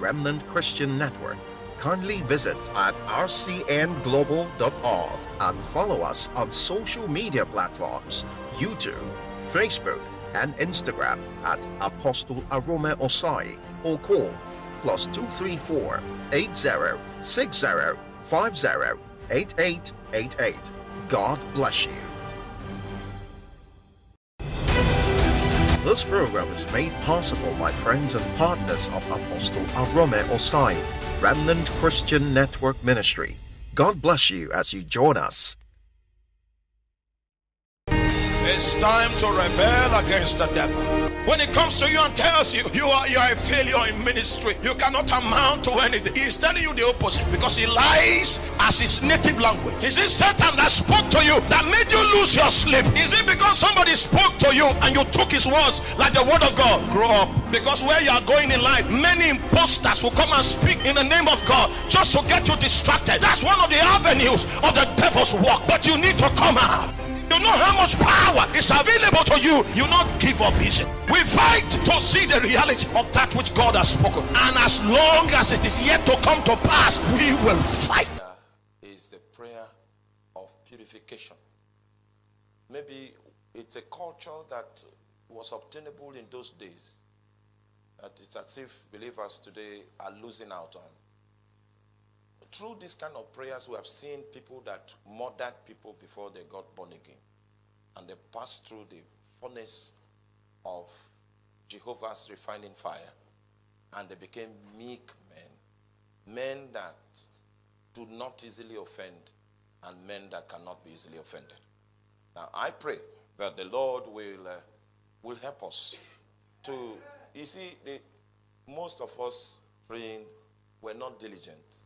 Remnant Christian Network, kindly visit at rcnglobal.org and follow us on social media platforms YouTube, Facebook, and Instagram at Apostle Arome Osayi or call plus 234 80 60 50 8888. God bless you. This program is made possible by friends and partners of Apostle Arome Osayi, Remnant Christian Network Ministry. God bless you as you join us. It's time to rebel against the devil. When it comes to you and tells you you are you are a failure in ministry, you cannot amount to anything. He's telling you the opposite because he lies as his native language. Is it Satan that spoke to you that made you lose your sleep? Is it because somebody spoke to you and you took his words like the word of God? Grow up. Because where you are going in life, many imposters will come and speak in the name of God just to get you distracted. That's one of the avenues of the devil's work. But you need to come out. You know how much power is available to you. You not give up easy. We fight to see the reality of that which God has spoken. And as long as it is yet to come to pass, we will fight. Is the prayer of purification. Maybe it's a culture that was obtainable in those days. That it's as if believers today are losing out on through this kind of prayers, we have seen people that murdered people before they got born again. And they passed through the furnace of Jehovah's refining fire. And they became meek men. Men that do not easily offend and men that cannot be easily offended. Now, I pray that the Lord will, uh, will help us to, you see, the, most of us praying, we're not diligent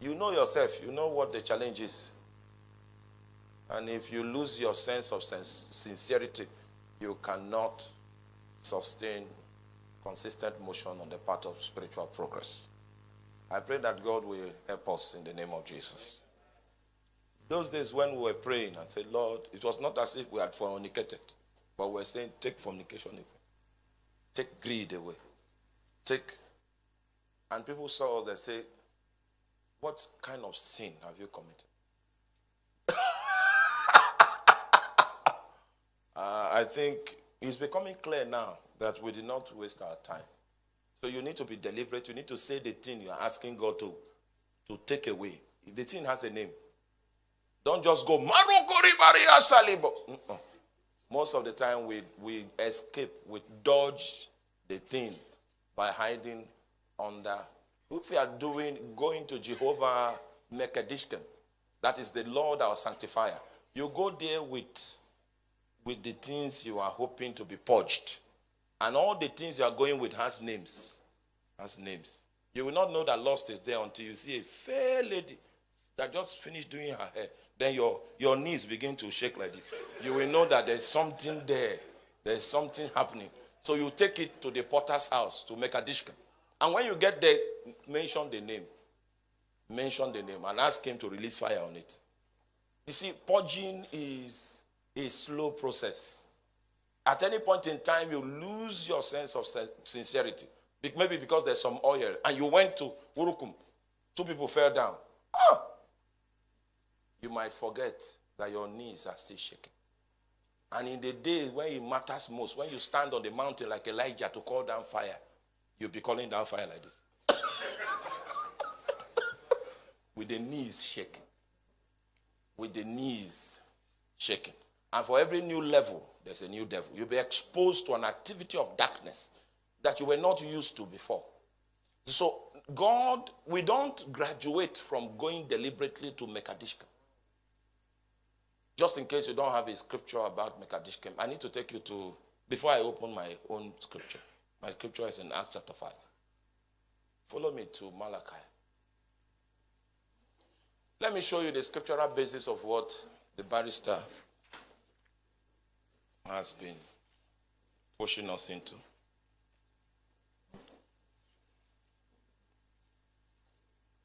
you know yourself, you know what the challenge is. And if you lose your sense of sincerity, you cannot sustain consistent motion on the part of spiritual progress. I pray that God will help us in the name of Jesus. Those days when we were praying and said, Lord, it was not as if we had fornicated, but we were saying, take fornication away, take greed away, take. And people saw us, they say, what kind of sin have you committed? Uh, I think it's becoming clear now that we did not waste our time. So you need to be deliberate. You need to say the thing you are asking God to, to take away. The thing has a name. Don't just go, Most of the time we, we escape, we dodge the thing by hiding under if we are doing, going to Jehovah Mekadishkem, that is the Lord our sanctifier, you go there with, with the things you are hoping to be purged. And all the things you are going with has names. Has names. You will not know that lost is there until you see a fair lady that just finished doing her hair. Then your, your knees begin to shake like this. You will know that there's something there. There's something happening. So you take it to the potter's house to make a dish. And when you get there, mention the name. Mention the name and ask him to release fire on it. You see, purging is a slow process. At any point in time, you lose your sense of sincerity. Maybe because there's some oil and you went to Urukum. Two people fell down. Ah! You might forget that your knees are still shaking. And in the day when it matters most, when you stand on the mountain like Elijah to call down fire, You'll be calling down fire like this. With the knees shaking. With the knees shaking. And for every new level, there's a new devil. You'll be exposed to an activity of darkness that you were not used to before. So, God, we don't graduate from going deliberately to Mekadishkem. Just in case you don't have a scripture about Mekadishkem, I need to take you to, before I open my own scripture. My scripture is in Acts chapter 5. Follow me to Malachi. Let me show you the scriptural basis of what the barrister has been pushing us into.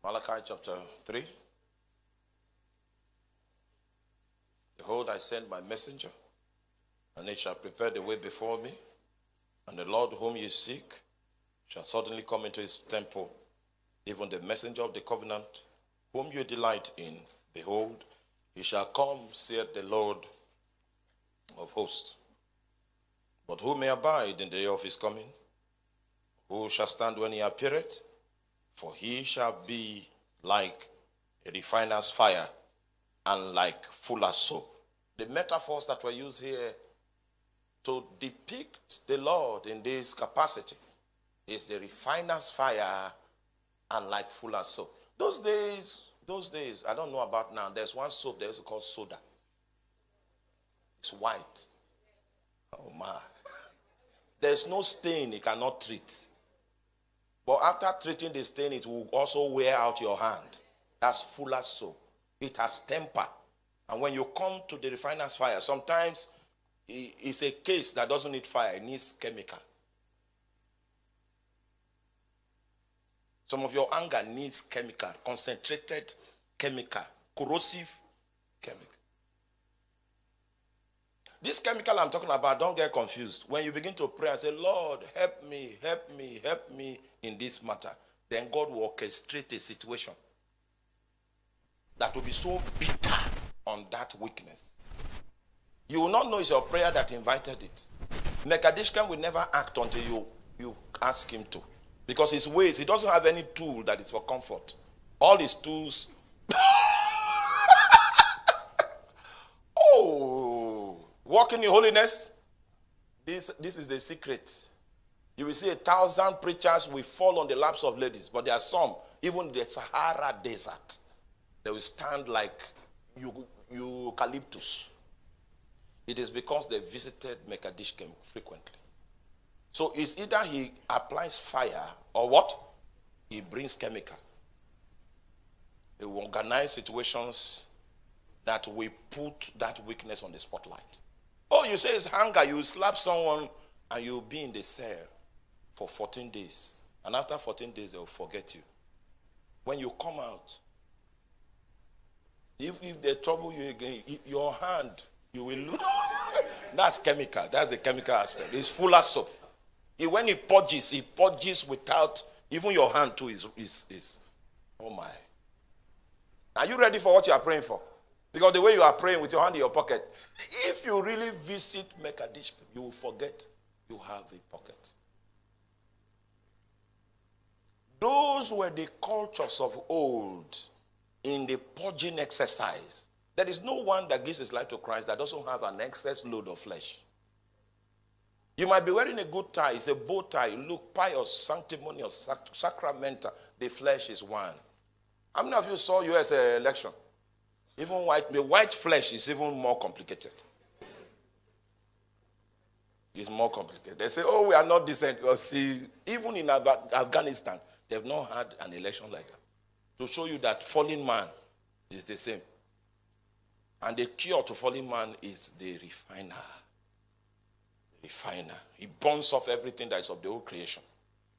Malachi chapter 3. Behold, I send my messenger, and he shall prepare the way before me. And the Lord whom you seek shall suddenly come into his temple, even the messenger of the covenant, whom you delight in. Behold, he shall come, saith the Lord of hosts. But who may abide in the day of his coming? Who shall stand when he appeareth? For he shall be like a refiner's fire and like fuller's soap. The metaphors that were used here to depict the Lord in this capacity is the refiner's fire and like fuller's soap. Those days, those days, I don't know about now. There's one soap there's called soda. It's white. Oh my. There's no stain it cannot treat. But after treating the stain, it will also wear out your hand. That's fuller's soap. It has temper. And when you come to the refiner's fire, sometimes it's a case that doesn't need fire, it needs chemical. Some of your anger needs chemical, concentrated chemical, corrosive chemical. This chemical I'm talking about, don't get confused. When you begin to pray and say, Lord, help me, help me, help me in this matter, then God will orchestrate a situation that will be so bitter on that weakness. You will not know it's your prayer that invited it. Mekadishkem will never act until you, you ask him to. Because his ways, he doesn't have any tool that is for comfort. All his tools. oh, walking in holiness. This, this is the secret. You will see a thousand preachers will fall on the laps of ladies, but there are some, even the Sahara desert, they will stand like eucalyptus. It is because they visited Mekadishkem frequently. So it's either he applies fire or what? He brings chemical. He will organize situations that will put that weakness on the spotlight. Oh, you say it's hunger. You slap someone and you'll be in the cell for 14 days. And after 14 days, they'll forget you. When you come out, if, if they trouble you again, your hand, you will lose. That's chemical. That's the chemical aspect. It's full of soap. He, when he purges, he purges without even your hand too is, is, is oh my. Are you ready for what you are praying for? Because the way you are praying with your hand in your pocket, if you really visit Mekadish, you will forget you have a pocket. Those were the cultures of old in the purging exercise. There is no one that gives his life to Christ that doesn't have an excess load of flesh. You might be wearing a good tie, it's a bow tie, look pious, sanctimonious, sac- sacramental. The flesh is one. How many of you saw US uh, election? Even white, the white flesh is even more complicated. It's more complicated. They say, oh, we are not decent. Oh, see, even in Afghanistan, they've not had an election like that to show you that fallen man is the same. And the cure to fallen man is the refiner. The refiner. He burns off everything that is of the old creation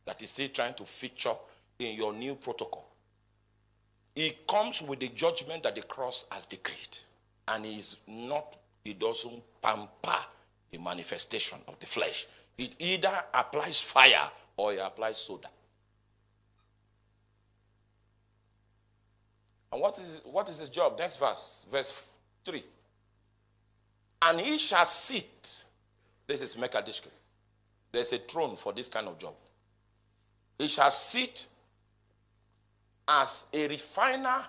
that is still trying to feature in your new protocol. He comes with the judgment that the cross has decreed. And he is not, he doesn't pamper the manifestation of the flesh. It either applies fire or it applies soda. And what is, what is his job? Next verse, verse 3. And he shall sit. This is Mekadishke. There's a throne for this kind of job. He shall sit as a refiner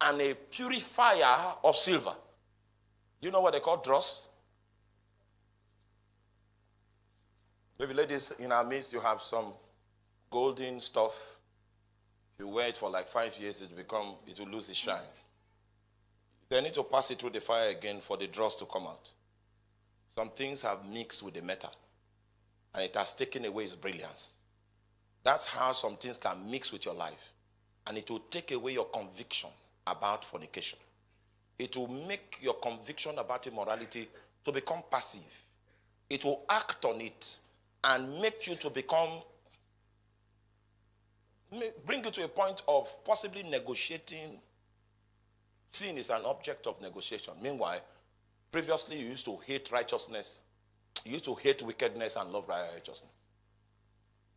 and a purifier of silver. Do you know what they call dross? Maybe ladies in our midst, you have some golden stuff If you wear it for like five years, it become it will lose its shine. They need to pass it through the fire again for the dross to come out. Some things have mixed with the metal, and it has taken away its brilliance. That's how some things can mix with your life, and it will take away your conviction about fornication. It will make your conviction about immorality to become passive. It will act on it and make you to become bring you to a point of possibly negotiating. Sin is an object of negotiation. Meanwhile, previously you used to hate righteousness, you used to hate wickedness and love righteousness.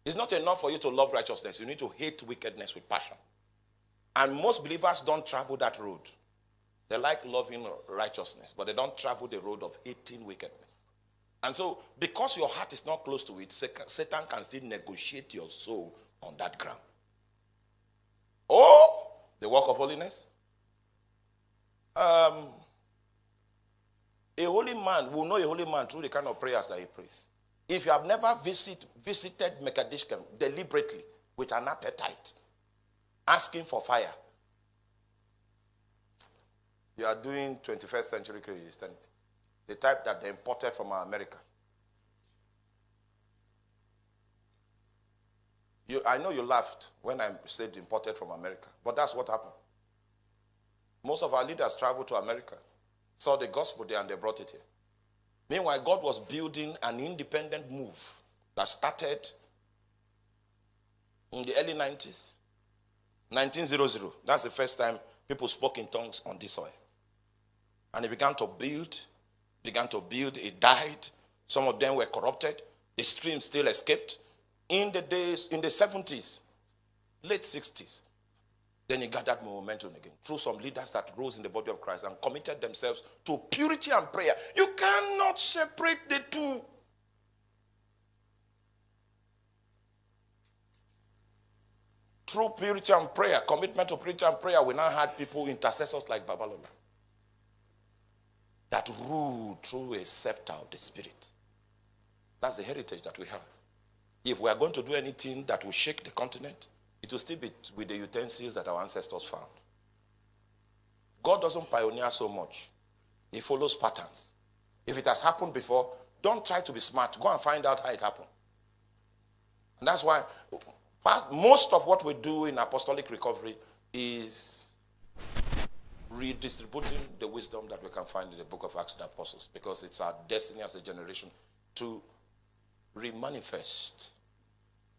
It's not enough for you to love righteousness. You need to hate wickedness with passion. And most believers don't travel that road. They like loving righteousness, but they don't travel the road of hating wickedness. And so, because your heart is not close to it, Satan can still negotiate your soul on that ground. Oh, the work of holiness. Um, a holy man will know a holy man through the kind of prayers that he prays. If you have never visit, visited Mekadishkem deliberately with an appetite, asking for fire, you are doing 21st century Christianity. The type that they imported from America. You, I know you laughed when I said imported from America, but that's what happened. Most of our leaders traveled to America, saw the gospel there, and they brought it here. Meanwhile, God was building an independent move that started in the early 90s. 1900. That's the first time people spoke in tongues on this soil. And it began to build, began to build. It died. Some of them were corrupted. The stream still escaped. In the days, in the 70s, late 60s, then he gathered momentum again through some leaders that rose in the body of Christ and committed themselves to purity and prayer. You cannot separate the two. Through purity and prayer, commitment to purity and prayer, we now had people, intercessors like Babalola, that rule through a scepter of the Spirit. That's the heritage that we have. If we are going to do anything that will shake the continent, it will still be with the utensils that our ancestors found. God doesn't pioneer so much. He follows patterns. If it has happened before, don't try to be smart. Go and find out how it happened. And that's why most of what we do in apostolic recovery is redistributing the wisdom that we can find in the book of Acts of the Apostles because it's our destiny as a generation to remanifest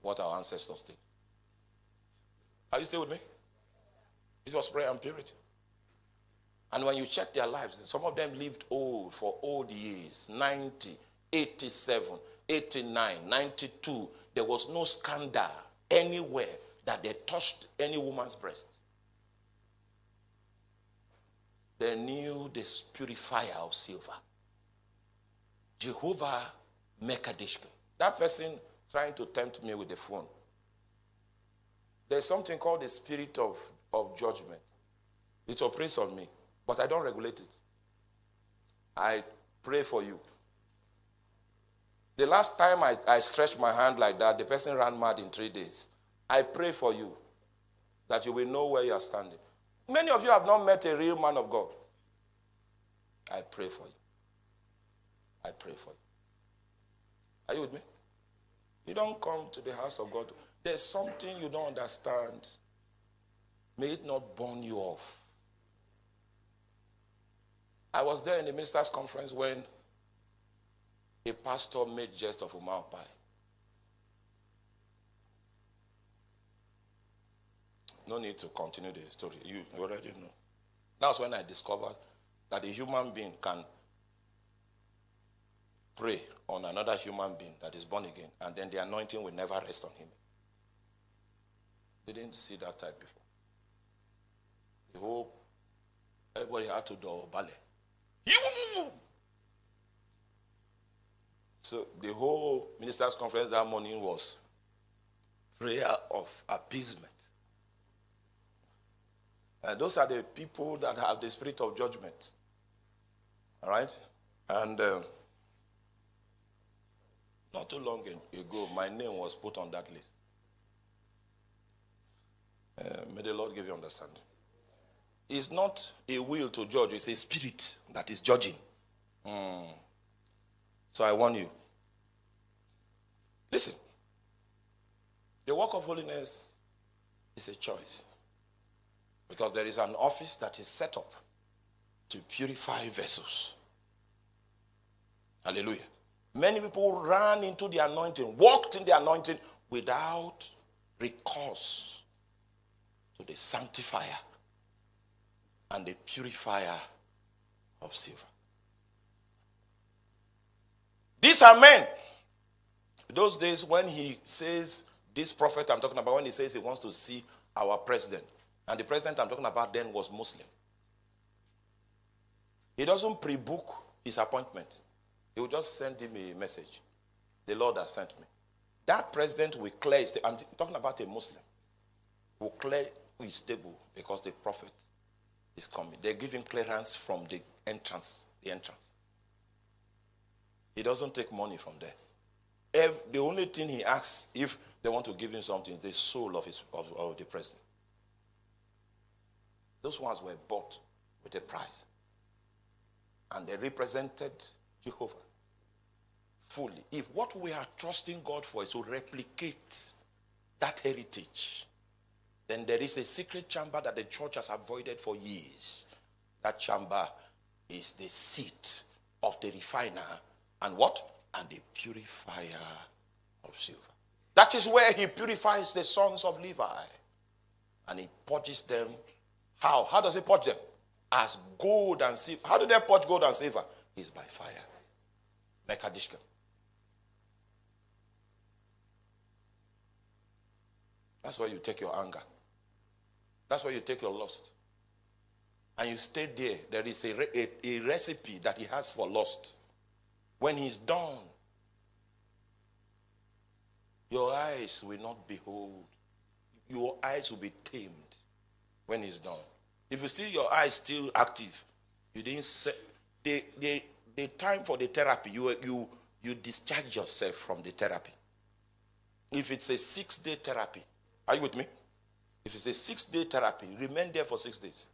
what our ancestors did. Are you still with me? It was prayer and purity. And when you check their lives, some of them lived old for old years 90, 87, 89, 92. There was no scandal anywhere that they touched any woman's breast. They knew the purifier of silver. Jehovah Mekadishke. That person trying to tempt me with the phone there's something called the spirit of, of judgment. It operates on me, but I don't regulate it. I pray for you. The last time I, I stretched my hand like that, the person ran mad in three days. I pray for you that you will know where you are standing. Many of you have not met a real man of God. I pray for you. I pray for you. Are you with me? You don't come to the house of God there's something you don't understand. May it not burn you off. I was there in the ministers' conference when a pastor made jest of Uma Ukpai. No need to continue the story. You already know. That's when I discovered that a human being can pray on another human being that is born again, and then the anointing will never rest on him. Didn't see that type before. The whole, everybody had to do ballet. So the whole ministers' conference that morning was prayer of appeasement. And those are the people that have the spirit of judgment. All right? And uh, not too long ago, my name was put on that list. Uh, may the Lord give you understanding. It's not a will to judge, it's a spirit that is judging. Mm. So I warn you. Listen. The work of holiness is a choice. Because there is an office that is set up to purify vessels. Hallelujah. Many people ran into the anointing, walked in the anointing without recourse to the sanctifier and the purifier of silver. These are men. Those days when he says This prophet I'm talking about, when he says he wants to see our president, and the president I'm talking about then was Muslim. He doesn't pre book his appointment, he will just send him a message. The Lord has sent me. That president will clear his I'm talking about a Muslim, will clear his table because the prophet is coming. They give him clearance from the entrance, the entrance. He doesn't take money from there. If the only thing he asks if they want to give him something is the soul of, his, of, of the president. Those ones were bought with a price. And they represented Jehovah fully. If what we are trusting God for is to replicate that heritage, then there is a secret chamber that the church has avoided for years. That chamber is the seat of the refiner and what? And a purifier of silver. That is where he purifies the sons of Levi. And he purges them. How? How does he purge them? As gold and silver. How do they purge gold and silver? Is by fire. Mekadishka. That's where you take your anger. That's where you take your lust. And you stay there. There is a, a, a recipe that he has for lust. When he's done, your eyes will not behold. Your eyes will be tamed when he's done. If you see your eyes still active, you didn't say the, the, the time for the therapy, you, you, you discharge yourself from the therapy. If it's a six day therapy, are you with me? If it's a six day therapy, remain there for six days.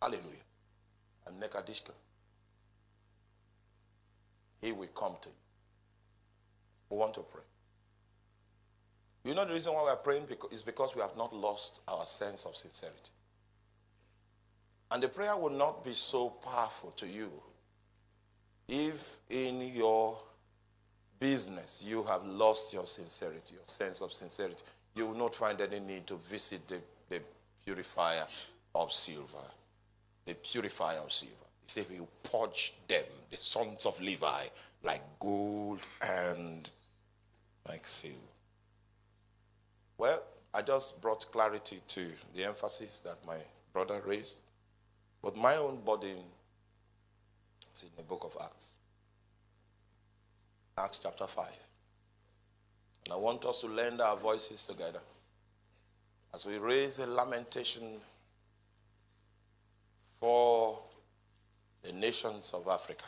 Hallelujah. And make a dish. He will come to you. We want to pray. You know the reason why we are praying is because we have not lost our sense of sincerity. And the prayer will not be so powerful to you if in your business you have lost your sincerity, your sense of sincerity. You will not find any need to visit the, the purifier of silver. The purifier of silver. He said he will purge them, the sons of Levi, like gold and like silver. Well, I just brought clarity to the emphasis that my brother raised. But my own burden is in the book of Acts. Acts chapter 5. And I want us to lend our voices together as we raise a lamentation for the nations of Africa.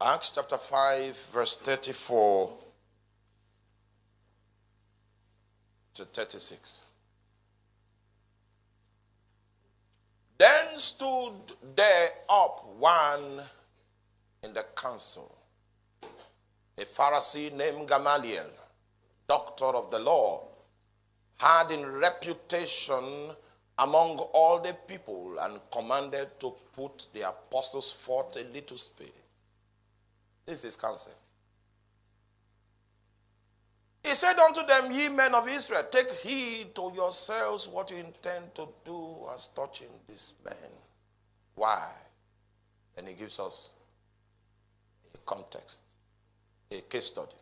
Acts chapter 5, verse 34 to 36. Then stood there up one in the council, a Pharisee named Gamaliel, doctor of the law, had in reputation among all the people and commanded to put the apostles forth a little space. This is counsel. He said unto them, Ye men of Israel, take heed to yourselves what you intend to do as touching this man. Why? And he gives us a context, a case study,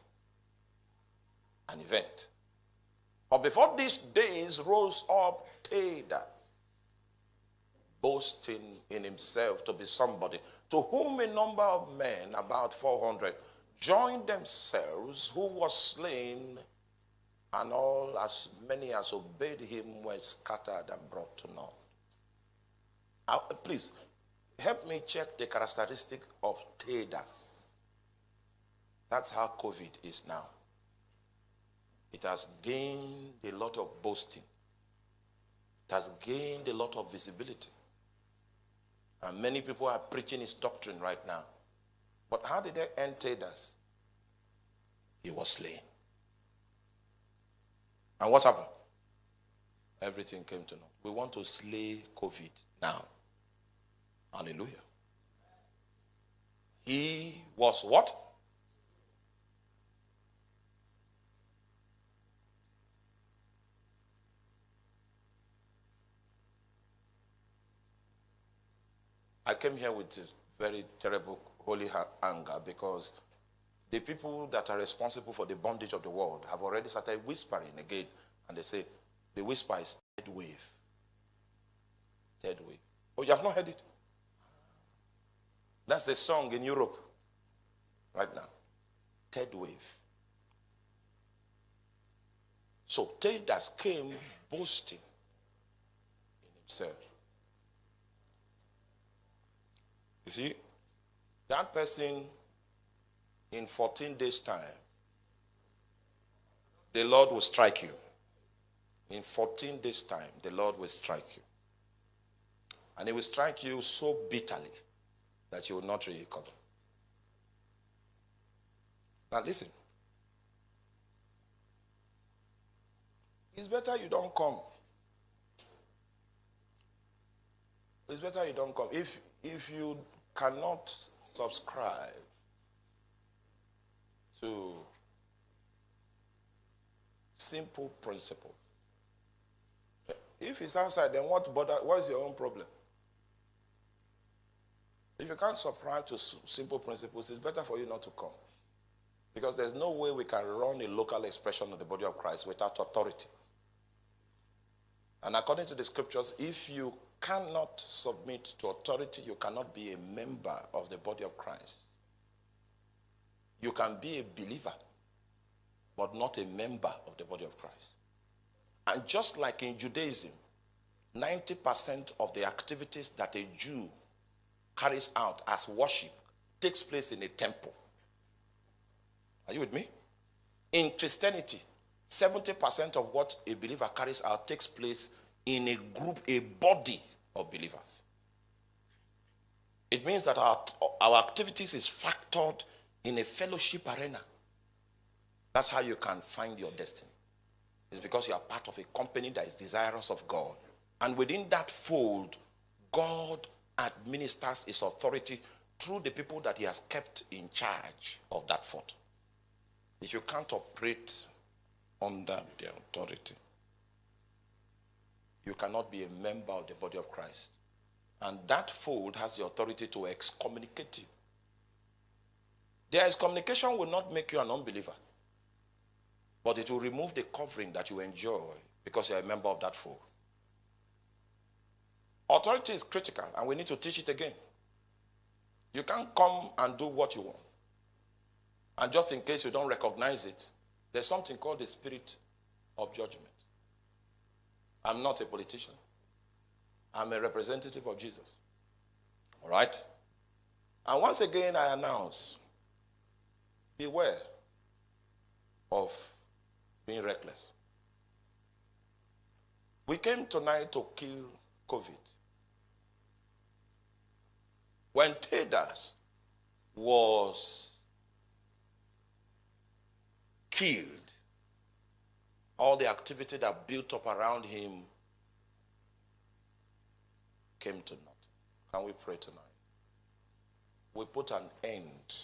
an event. But before these days rose up Theudas, boasting in himself to be somebody, to whom a number of men, about 400, joined themselves, who was slain, and all as many as obeyed him were scattered and brought to naught. Uh, please, help me check the characteristic of Theudas. That's how COVID is now. It has gained a lot of boasting. It has gained a lot of visibility. And many people are preaching his doctrine right now. But how did they end us? He was slain. And what happened? Everything came to naught. We want to slay COVID now. Hallelujah. He was what? I came here with very terrible holy anger because the people that are responsible for the bondage of the world have already started whispering again, and they say the whisper is third wave. Third wave. Oh, you have not heard it? That's the song in Europe right now. Third wave. So Theudas came boasting in himself. You see, that person in 14 days' time, the Lord will strike you. In 14 days' time, the Lord will strike you. And he will strike you so bitterly that you will not recover. Now listen. It's better you don't come. It's better you don't come. If if you cannot subscribe to simple principle. If it's outside, then what bother? What's your own problem? If you can't subscribe to simple principles, it's better for you not to come. Because there's no way we can run a local expression of the body of Christ without authority. And according to the scriptures, if you cannot submit to authority, you cannot be a member of the body of Christ. You can be a believer, but not a member of the body of Christ. And just like in Judaism, 90% of the activities that a Jew carries out as worship takes place in a temple. Are you with me? In Christianity, 70% of what a believer carries out takes place in a group, a body of believers. It means that our, our activities is factored in a fellowship arena. That's how you can find your destiny. It's because you are part of a company that is desirous of God. And within that fold, God administers his authority through the people that he has kept in charge of that fold. If you can't operate under their authority, you cannot be a member of the body of Christ. And that fold has the authority to excommunicate you. Their excommunication will not make you an unbeliever, but it will remove the covering that you enjoy because you're a member of that fold. Authority is critical, and we need to teach it again. You can't come and do what you want. And just in case you don't recognize it, there's something called the spirit of judgment. I'm not a politician. I'm a representative of Jesus. All right? And once again, I announce beware of being reckless. We came tonight to kill COVID. When Theudas was killed, all the activity that built up around him came to naught. Can we pray tonight? We put an end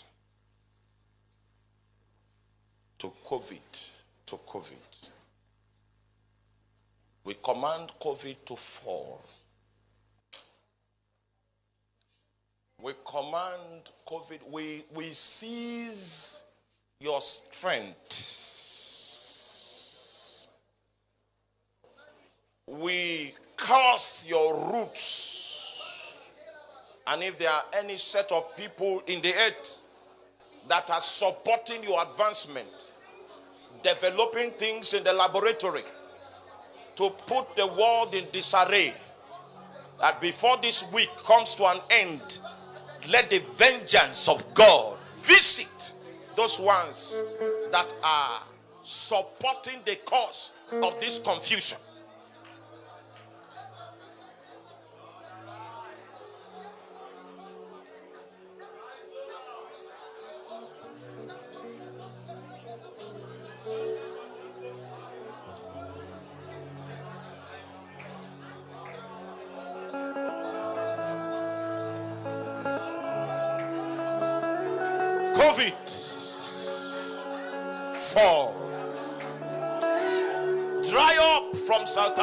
to COVID, to COVID. We command COVID to fall. We command COVID, we, we seize your strength. We curse your roots. And if there are any set of people in the earth that are supporting your advancement, developing things in the laboratory to put the world in disarray, that before this week comes to an end, let the vengeance of God visit those ones that are supporting the cause of this confusion.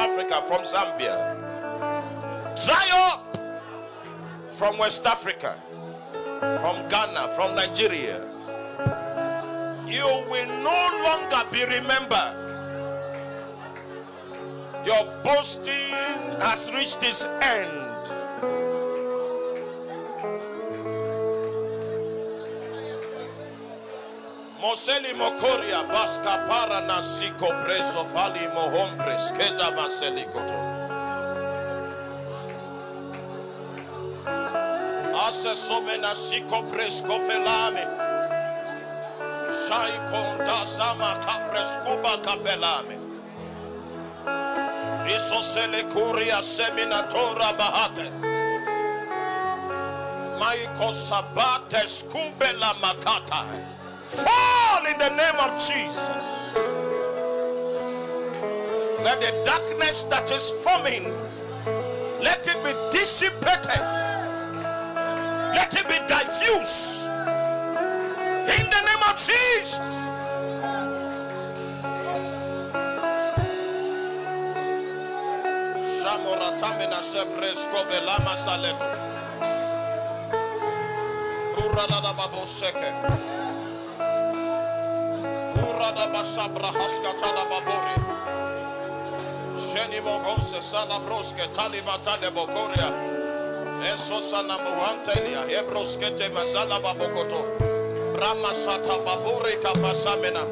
Africa, from Zambia. Up from West Africa. from Ghana, from Nigeria. You will no longer be remembered. Your boasting has reached its end. Moseli Mokoria Baska Para Nasiko Preso Fali Mohombres Keda Vaselikoto. Ase Somena Siko Presko Felame. Shai Konda Sama Kapreskuba Kapelame. Isosele Kuria Seminatora Bahate. Maiko Sabate Skubela Makata. Fall in the name of Jesus. Let the darkness that is forming, let it be dissipated. Let it be diffused. In the name of Jesus. Samoratamina saleto. Rada basabra haskatala babori. Sheni mogonse sala broske tali matale bokoria. Eso sana muhantelia hebroskete mazala babokoto. Brahma sata babore kapasamena.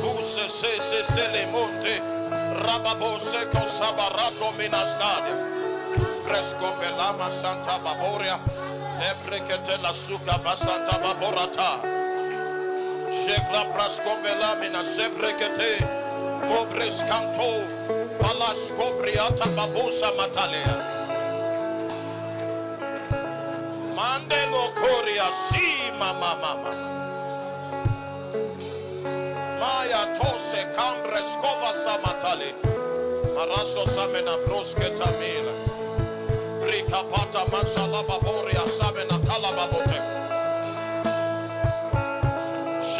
Buse se se se le monte. Rababo seko sabarato minaskadia. Fresco pelama santa baboria. Ebrekete la suka basanta baborata. Shekla praskovela mina sebrekete. Palas matalea. Mandelo si mama mama. Maya tose cambre scova samatale. Maraso samena broske tamila. Brika pata mansala baboria samena kalababote.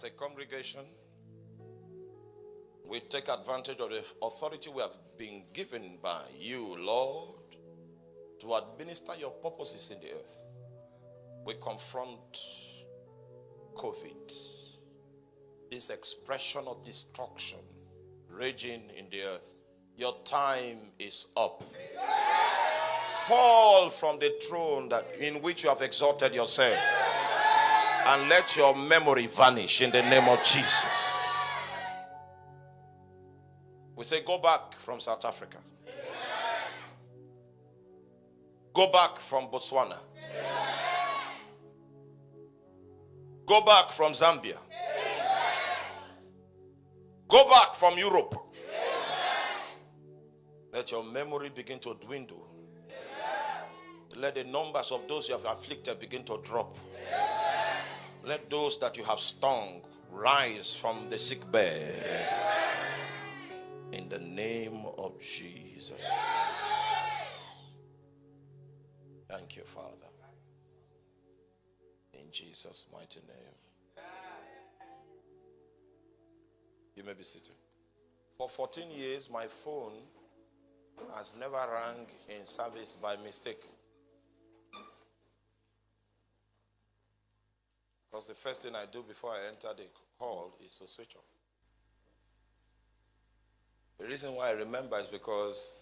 As a congregation, we take advantage of the authority we have been given by you, Lord, to administer your purposes in the earth. We confront COVID, this expression of destruction raging in the earth. Your time is up. Fall from the throne that in which you have exalted yourself and let your memory vanish in the name of Jesus. We say, Go back from South Africa. Go back from Botswana. Go back from Zambia. Go back from Europe. Let your memory begin to dwindle. Let the numbers of those you have afflicted begin to drop. Let those that you have stung rise from the sick bed. In the name of Jesus. Thank you, Father. In Jesus' mighty name. You may be seated. For 14 years, my phone has never rang in service by mistake. Because the first thing I do before I enter the hall is to switch off. The reason why I remember is because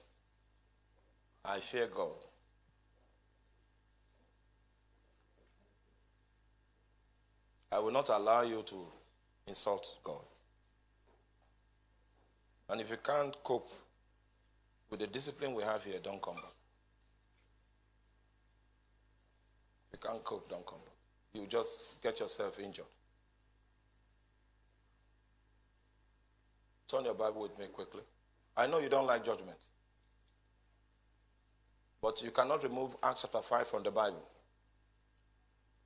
I fear God. I will not allow you to insult God. And if you can't cope with the discipline we have here, don't come back. If you can't cope, don't come back. You just get yourself injured. Turn your Bible with me quickly. I know you don't like judgment. But you cannot remove Acts chapter 5 from the Bible.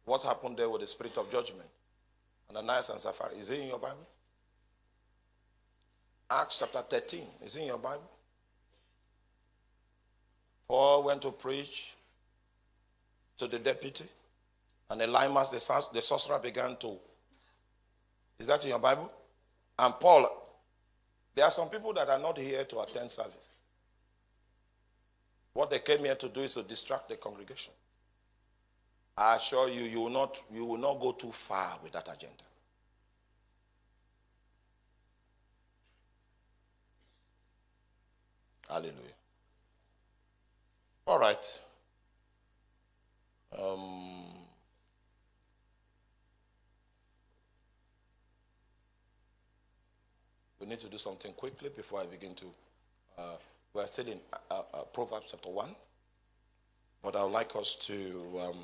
What happened there with the spirit of judgment? And Ananias and Sapphira. Is it in your Bible? Acts chapter 13. Is it in your Bible? Paul went to preach to the deputy, and Elymas, the, the sorcerer, began to. Is that in your Bible? And Paul, there are some people that are not here to attend service. What they came here to do is to distract the congregation. I assure you, you will not, you will not go too far with that agenda. Hallelujah. All right. Um, we need to do something quickly before I begin to. Uh, we're still in uh, uh, Proverbs chapter 1, but I would like us to. Um,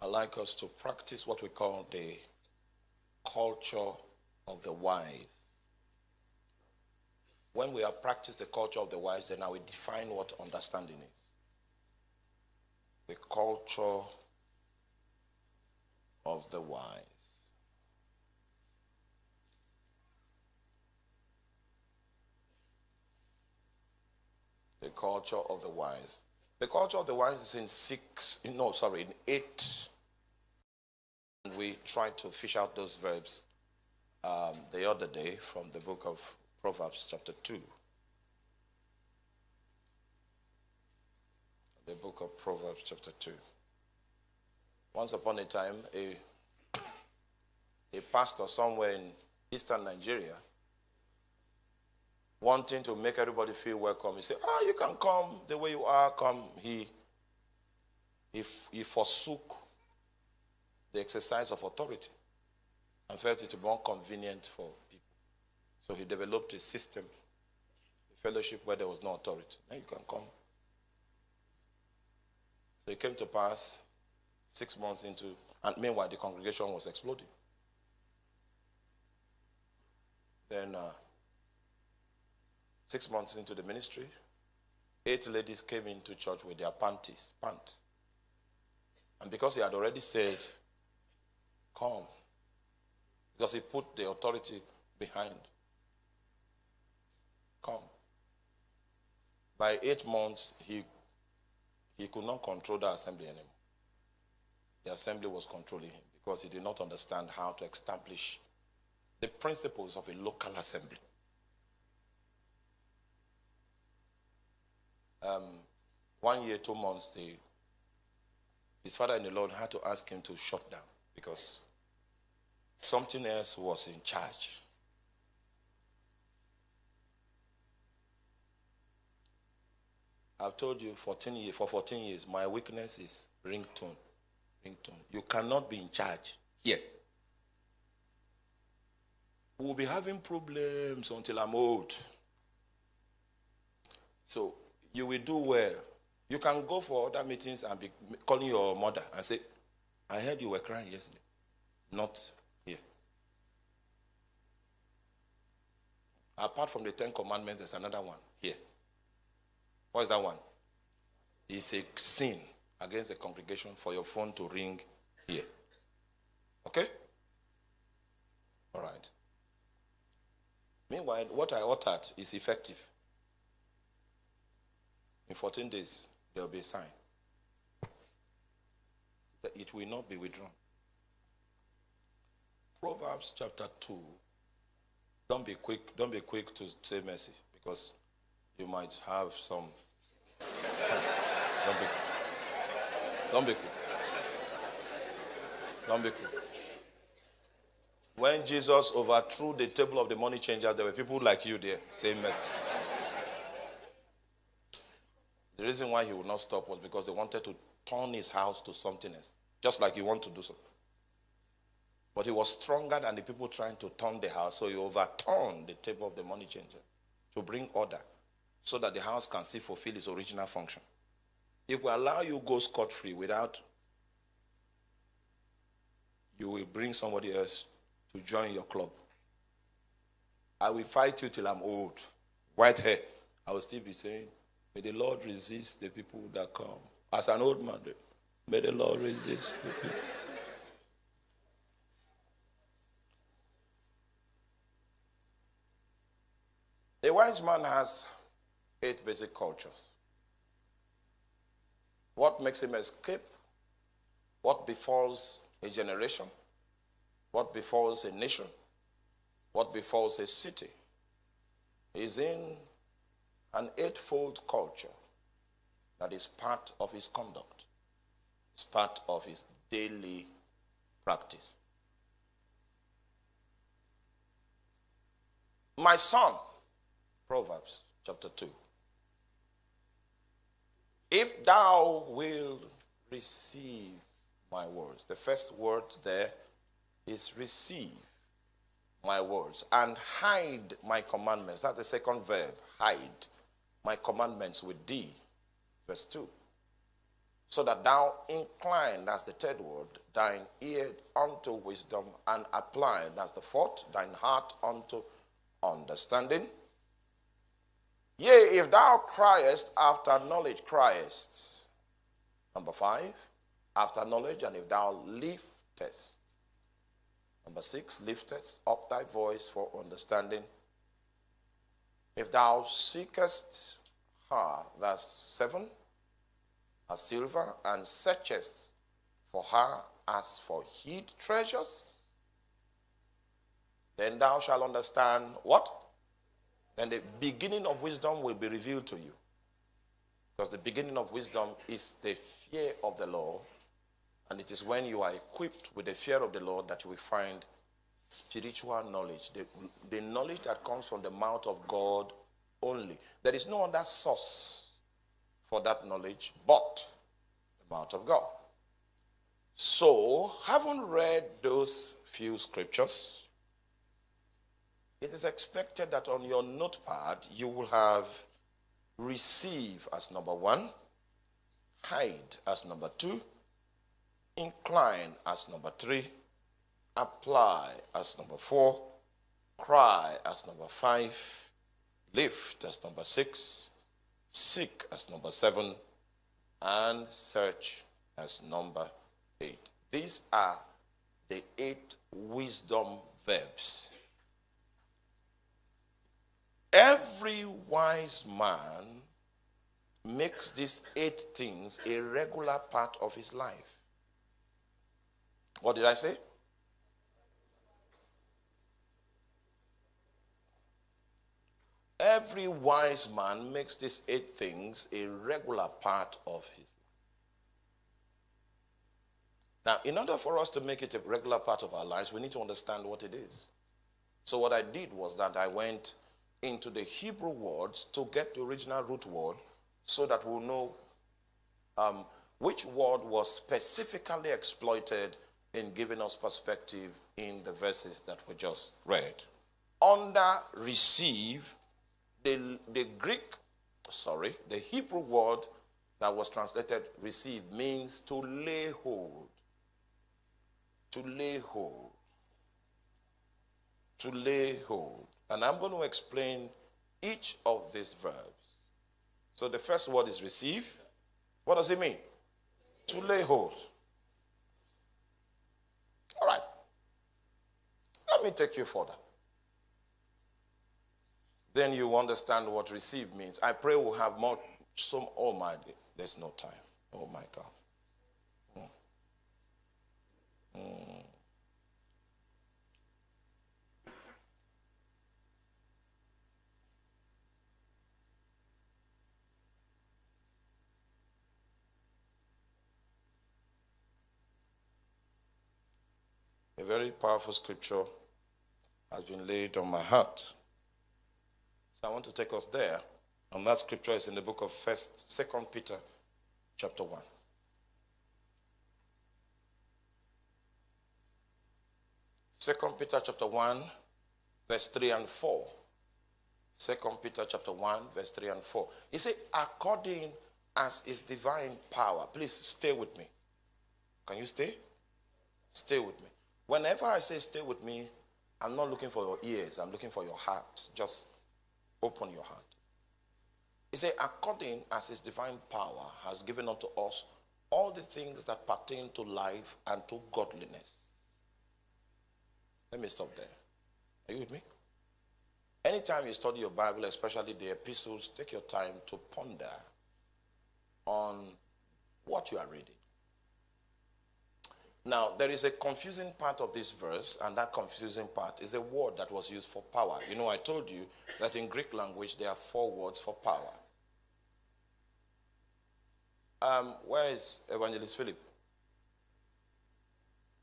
I like us to practice what we call the culture of the wise. When we have practiced the culture of the wise, then I will define what understanding is. The culture of the wise. The culture of the wise. The culture of the wise is in six, no, sorry, in eight. And we tried to fish out those verbs um, the other day from the book of Proverbs, chapter 2. The book of Proverbs, chapter 2. Once upon a time, a, a pastor somewhere in eastern Nigeria wanting to make everybody feel welcome. He said, Ah, you can come the way you are, come. He, he, he forsook the exercise of authority and felt it more convenient for people. So he developed a system, a fellowship where there was no authority. Now you can come. So it came to pass six months into, and meanwhile the congregation was exploding. Then uh, Six months into the ministry, eight ladies came into church with their panties, pant. And because he had already said, come, because he put the authority behind, come. By eight months, he, he could not control the assembly anymore. The assembly was controlling him because he did not understand how to establish the principles of a local assembly. Um, one year, two months, his father in the Lord had to ask him to shut down because something else was in charge. I've told you 14 years, for 14 years, my weakness is ringtone. Ringtone. You cannot be in charge here. We'll be having problems until I'm old. So you will do well. You can go for other meetings and be calling your mother and say, I heard you were crying yesterday. Not here. Apart from the Ten Commandments, there's another one here. What is that one? It's a sin against the congregation for your phone to ring here. Okay? All right. Meanwhile, what I uttered is effective. In 14 days, there will be a sign that it will not be withdrawn. Proverbs chapter 2. Don't be quick, don't be quick to say mercy because you might have some. don't be Don't be quick. Don't be quick. When Jesus overthrew the table of the money changers, there were people like you there saying mercy. The reason why he would not stop was because they wanted to turn his house to something else, just like you want to do so. But he was stronger than the people trying to turn the house, so he overturned the table of the money changer to bring order so that the house can still fulfill its original function. If we allow you go scot free without, you will bring somebody else to join your club. I will fight you till I'm old, white hair, I will still be saying, May the Lord resist the people that come. As an old man, may the Lord resist the people. A wise man has eight basic cultures. What makes him escape? What befalls a generation? What befalls a nation? What befalls a city? Is in an eightfold culture that is part of his conduct, it's part of his daily practice. My son, Proverbs chapter 2. If thou wilt receive my words, the first word there is receive my words and hide my commandments. That's the second verb, hide my commandments with thee. Verse 2. So that thou incline, that's the third word, thine ear unto wisdom and apply, that's the fourth, thine heart unto understanding. Yea, if thou criest after knowledge, criest. Number five, after knowledge, and if thou liftest. Number six, liftest up thy voice for understanding. If thou seekest her, that's seven, as silver, and searchest for her as for hid treasures, then thou shalt understand what? Then the beginning of wisdom will be revealed to you. Because the beginning of wisdom is the fear of the Lord. And it is when you are equipped with the fear of the Lord that you will find spiritual knowledge, the, the knowledge that comes from the mouth of God only. There is no other source for that knowledge but the mouth of God. So, having read those few scriptures, it is expected that on your notepad you will have receive as number one, hide as number two, incline as number three, apply as number four, cry as number five, lift as number six, seek as number seven, and search as number eight. These are the eight wisdom verbs Every wise man makes these eight things a regular part of his life. What did I say? Every wise man makes these eight things a regular part of his life. Now, in order for us to make it a regular part of our lives, we need to understand what it is. So, what I did was that I went into the Hebrew words to get the original root word so that we'll know um, which word was specifically exploited in giving us perspective in the verses that we just read. Under receive, the, the Greek, sorry, the Hebrew word that was translated receive means to lay hold. To lay hold. To lay hold. And I'm going to explain each of these verbs. So the first word is receive. What does it mean? To lay hold. All right. Let me take you further. Then you understand what receive means. I pray we'll have more. Some. Oh my, there's no time. Oh my God. Mm. Mm. A very powerful scripture has been laid on my heart. So I want to take us there. And that scripture is in the book of First, Second Peter, chapter 1. Second Peter chapter 1, verse 3 and 4. Second Peter chapter 1, verse 3 and 4. He said, according as his divine power. Please stay with me. Can you stay? Stay with me. Whenever I say stay with me, I'm not looking for your ears, I'm looking for your heart. Just open your heart. He said, according as his divine power has given unto us all the things that pertain to life and to godliness. Let me stop there. Are you with me? Anytime you study your Bible, especially the epistles, take your time to ponder on what you are reading. Now, there is a confusing part of this verse, and that confusing part is a word that was used for power. You know, I told you that in Greek language there are four words for power. Um, where is Evangelist Philip?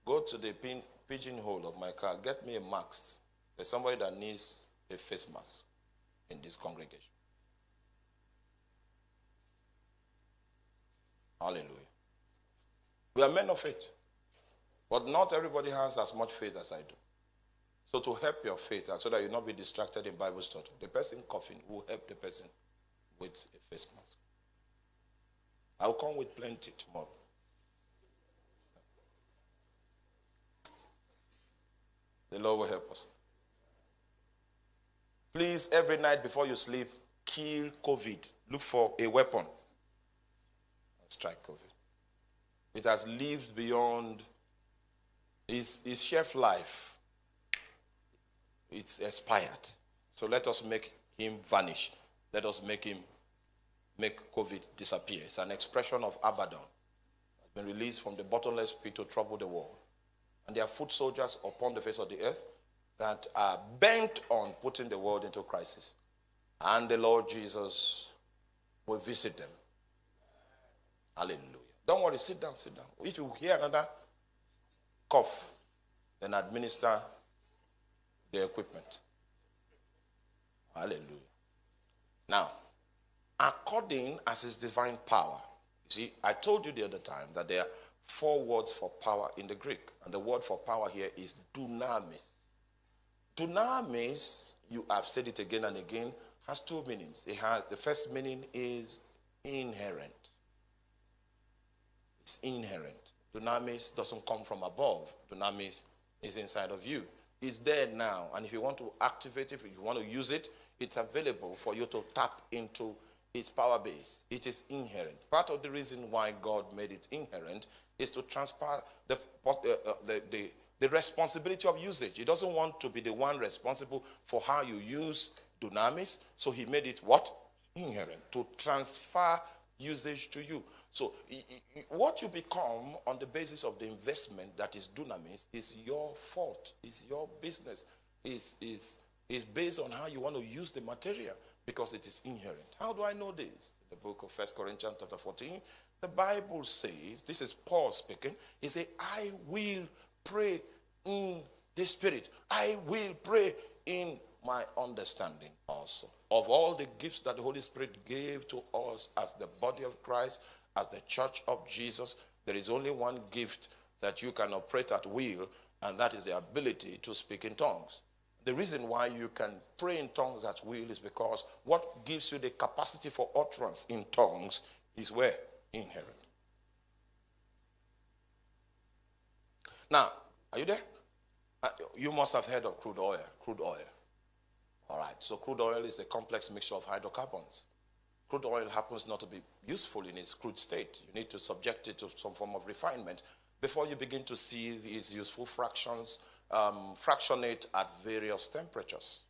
Go to the pin, pigeonhole of my car. Get me a mask. There's somebody that needs a face mask in this congregation. Hallelujah. We are men of faith. But not everybody has as much faith as I do. So to help your faith and so that you not be distracted in Bible study, the person coughing will help the person with a face mask. I'll come with plenty tomorrow. The Lord will help us. Please, every night before you sleep, kill COVID. Look for a weapon and strike COVID. It has lived beyond his, his chef life. It's expired. So let us make him vanish. Let us make him make COVID disappear. It's an expression of Abaddon. It's been released from the bottomless pit to trouble the world. And there are foot soldiers upon the face of the earth that are bent on putting the world into crisis. And the Lord Jesus will visit them. Hallelujah. Don't worry, sit down, sit down. If you hear another cough, then administer the equipment. Hallelujah. Now, according as his divine power. You see, I told you the other time that there are four words for power in the Greek, and the word for power here is dunamis. Dunamis, you have said it again and again, has two meanings. It has the first meaning is inherent. It's inherent. Dunamis doesn't come from above. Dunamis is inside of you. It's there now, and if you want to activate it, if you want to use it, it's available for you to tap into its power base. It is inherent. Part of the reason why God made it inherent is to transfer the, uh, uh, the, the, the responsibility of usage. He doesn't want to be the one responsible for how you use dunamis, so he made it what? Inherent. To transfer usage to you. So what you become on the basis of the investment that is dunamis is your fault, is your business, is, is, is based on how you want to use the material because it is inherent. How do I know this? The book of First Corinthians chapter 14, the Bible says, this is Paul speaking, he said, I will pray in the spirit. I will pray in my understanding also. Of all the gifts that the Holy Spirit gave to us as the body of Christ, as the church of Jesus, there is only one gift that you can operate at will, and that is the ability to speak in tongues. The reason why you can pray in tongues at will is because what gives you the capacity for utterance in tongues is where? Inherent. Now, are you there? Uh, you must have heard of crude oil. Crude oil. All right. So crude oil is a complex mixture of hydrocarbons. Crude oil happens not to be useful in its crude state. You need to subject it to some form of refinement before you begin to see these useful fractions um, fractionate at various temperatures.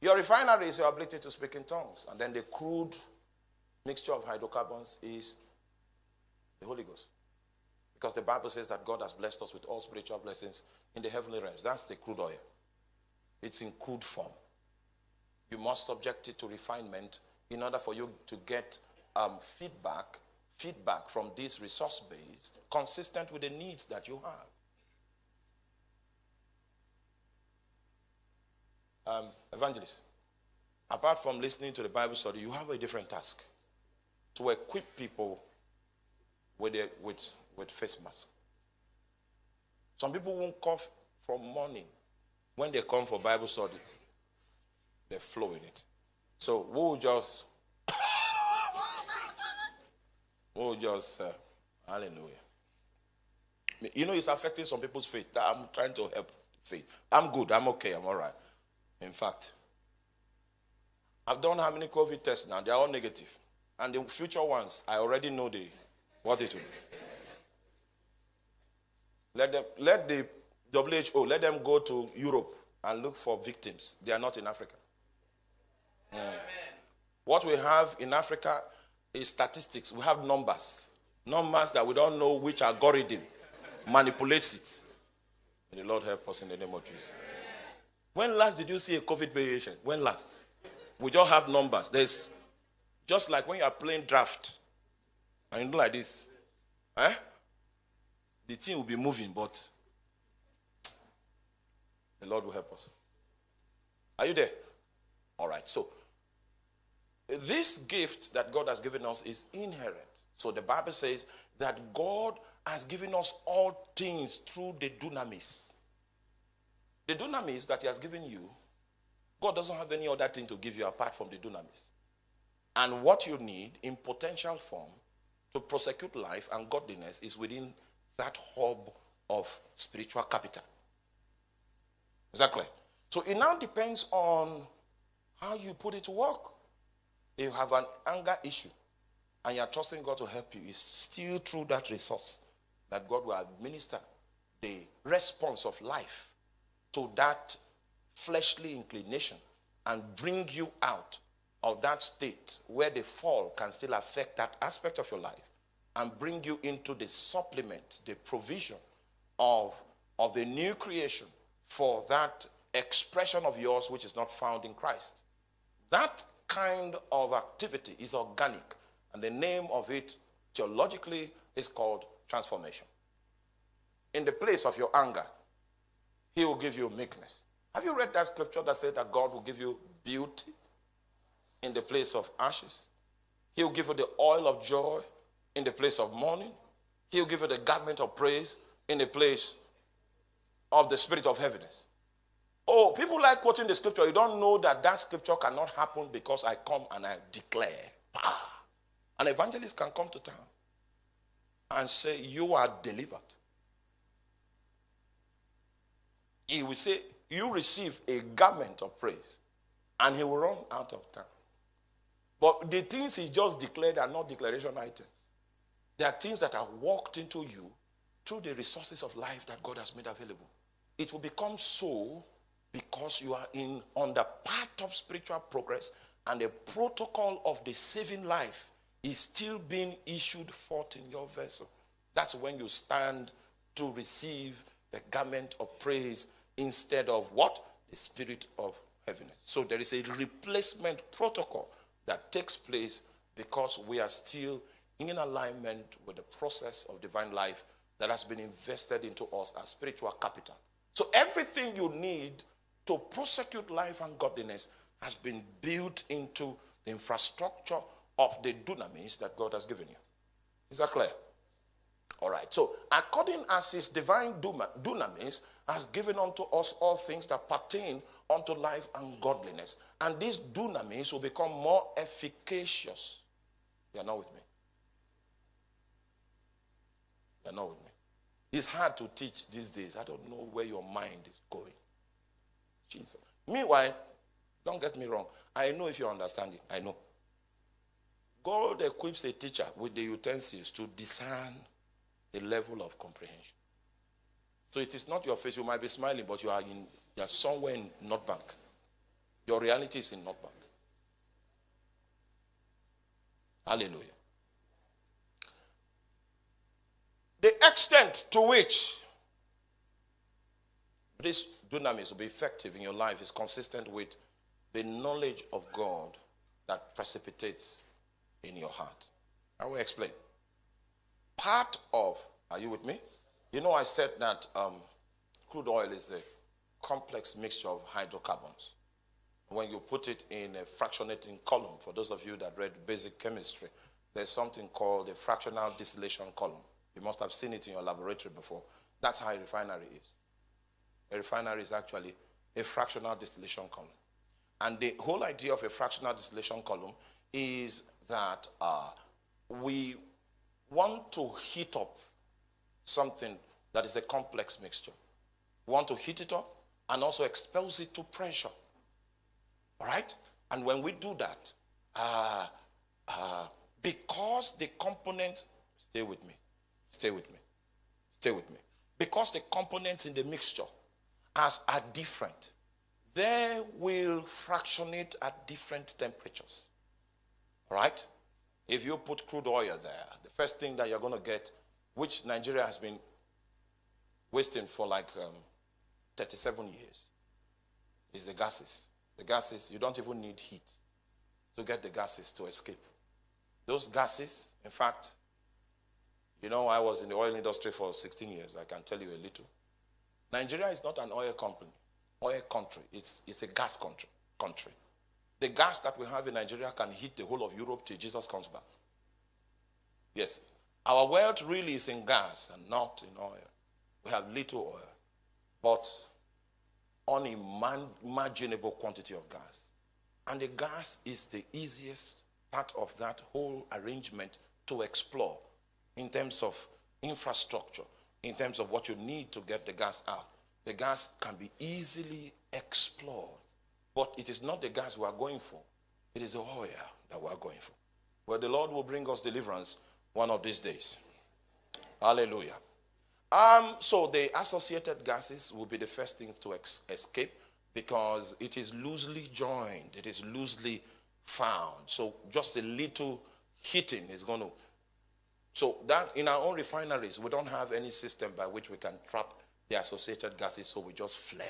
Your refinery is your ability to speak in tongues. And then the crude mixture of hydrocarbons is the Holy Ghost. Because the Bible says that God has blessed us with all spiritual blessings in the heavenly realms. That's the crude oil. It's in crude form. You must subject it to refinement in order for you to get um, feedback feedback from this resource base consistent with the needs that you have. Um, evangelist, apart from listening to the Bible study, you have a different task to equip people with, with, with face mask. Some people won't cough from morning. When they come for Bible study, they flow in it. So we'll just Oh, just uh, hallelujah. You know, it's affecting some people's faith. I'm trying to help faith. I'm good. I'm okay. I'm all right. In fact, I've done how many COVID tests now? They're all negative. And the future ones, I already know the what it will be. Let them let the WHO let them go to Europe and look for victims. They are not in Africa. Mm. What we have in Africa is statistics. We have numbers. Numbers that we don't know which algorithm manipulates it. May the Lord help us in the name of Jesus. When last did you see a COVID patient? When last? We just have numbers. There's just like when you are playing draft and you do like this. Eh? The thing will be moving, but the Lord will help us. Are you there? All right. So, this gift that God has given us is inherent. So, the Bible says that God has given us all things through the dunamis. The dunamis that He has given you, God doesn't have any other thing to give you apart from the dunamis. And what you need in potential form to prosecute life and godliness is within that hub of spiritual capital. Exactly. So it now depends on how you put it to work. If you have an anger issue and you're trusting God to help you, it's still through that resource that God will administer the response of life to that fleshly inclination and bring you out of that state where the fall can still affect that aspect of your life and bring you into the supplement, the provision of, of the new creation for that expression of yours which is not found in Christ. That kind of activity is organic, and the name of it theologically is called transformation. In the place of your anger, he will give you meekness. Have you read that scripture that said that God will give you beauty in the place of ashes? He'll give you the oil of joy in the place of mourning. He'll give you the garment of praise in the place of the spirit of heaviness. Oh, people like quoting the scripture. You don't know that that scripture cannot happen because I come and I declare. An evangelist can come to town and say, You are delivered. He will say, You receive a garment of praise, and he will run out of town. But the things he just declared are not declaration items. There are things that are walked into you through the resources of life that God has made available. It will become so because you are in on the path of spiritual progress and the protocol of the saving life is still being issued forth in your vessel. That's when you stand to receive the garment of praise instead of what? The spirit of heaviness. So there is a replacement protocol that takes place because we are still in alignment with the process of divine life that has been invested into us as spiritual capital. So everything you need to prosecute life and godliness has been built into the infrastructure of the dunamis that God has given you. Is that clear? All right. So, according as his divine dunamis has given unto us all things that pertain unto life and godliness, and these dunamis will become more efficacious. You are not with me. You are not with me. It's hard to teach these days. I don't know where your mind is going. Jesus. Meanwhile, don't get me wrong. I know if you understand it. I know. God equips a teacher with the utensils to discern the level of comprehension. So it is not your face. You might be smiling, but you are in you are somewhere in North Bank. Your reality is in North Bank. Hallelujah. The extent to which this dunamis will be effective in your life is consistent with the knowledge of God that precipitates in your heart. I will explain. Part of, are you with me? You know, I said that um, crude oil is a complex mixture of hydrocarbons. When you put it in a fractionating column, for those of you that read basic chemistry, there's something called a fractional distillation column. You must have seen it in your laboratory before. That's how a refinery is. A refinery is actually a fractional distillation column. And the whole idea of a fractional distillation column is that uh, we want to heat up something that is a complex mixture. We want to heat it up and also expose it to pressure. All right? And when we do that, uh, uh, because the components, stay with me, stay with me, stay with me. Because the components in the mixture are, are different, they will fractionate at different temperatures. All right? If you put crude oil there, the first thing that you're going to get, which Nigeria has been wasting for like um, 37 years, is the gases. The gases, you don't even need heat to get the gases to escape. Those gases, in fact, you know, I was in the oil industry for 16 years. I can tell you a little. Nigeria is not an oil company, oil country. It's, it's a gas country. country. The gas that we have in Nigeria can heat the whole of Europe till Jesus comes back. Yes. Our wealth really is in gas and not in oil. We have little oil, but unimaginable quantity of gas. And the gas is the easiest part of that whole arrangement to explore in terms of infrastructure, in terms of what you need to get the gas out. The gas can be easily explored, but it is not the gas we are going for. It is the oil that we are going for. Well, the Lord will bring us deliverance one of these days. Hallelujah. Um, so the associated gases will be the first thing to escape because it is loosely joined, it is loosely found. So just a little heating is going to. So that in our own refineries, we don't have any system by which we can trap the associated gases, so we just flare.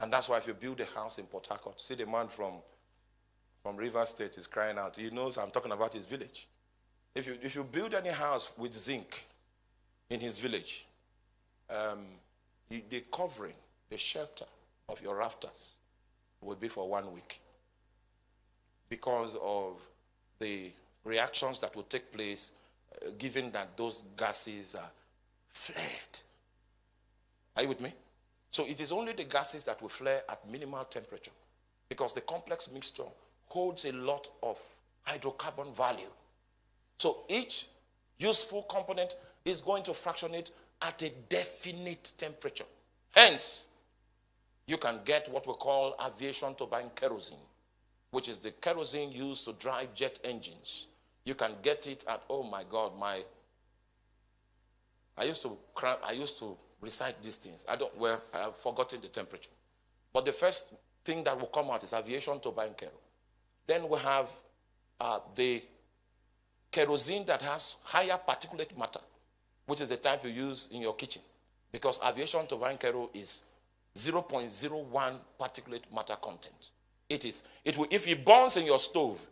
And that's why if you build a house in Port Harcourt, see the man from, from River State is crying out. He knows I'm talking about his village. If you, if you build any house with zinc in his village, um, the covering, the shelter, of your rafters will be for one week because of the reactions that will take place given that those gases are flared. Are you with me? So it is only the gases that will flare at minimal temperature because the complex mixture holds a lot of hydrocarbon value. So each useful component is going to fractionate at a definite temperature. Hence, you can get what we call aviation turbine kerosene, which is the kerosene used to drive jet engines. You can get it at, oh my God, my, I used to, I used to recite these things. I don't, well, I have forgotten the temperature. But the first thing that will come out is aviation turbine kerosene. Then we have uh, the kerosene that has higher particulate matter, which is the type you use in your kitchen. Because aviation turbine kerosene is 0.01 particulate matter content. It is. It will, if it burns in your stove,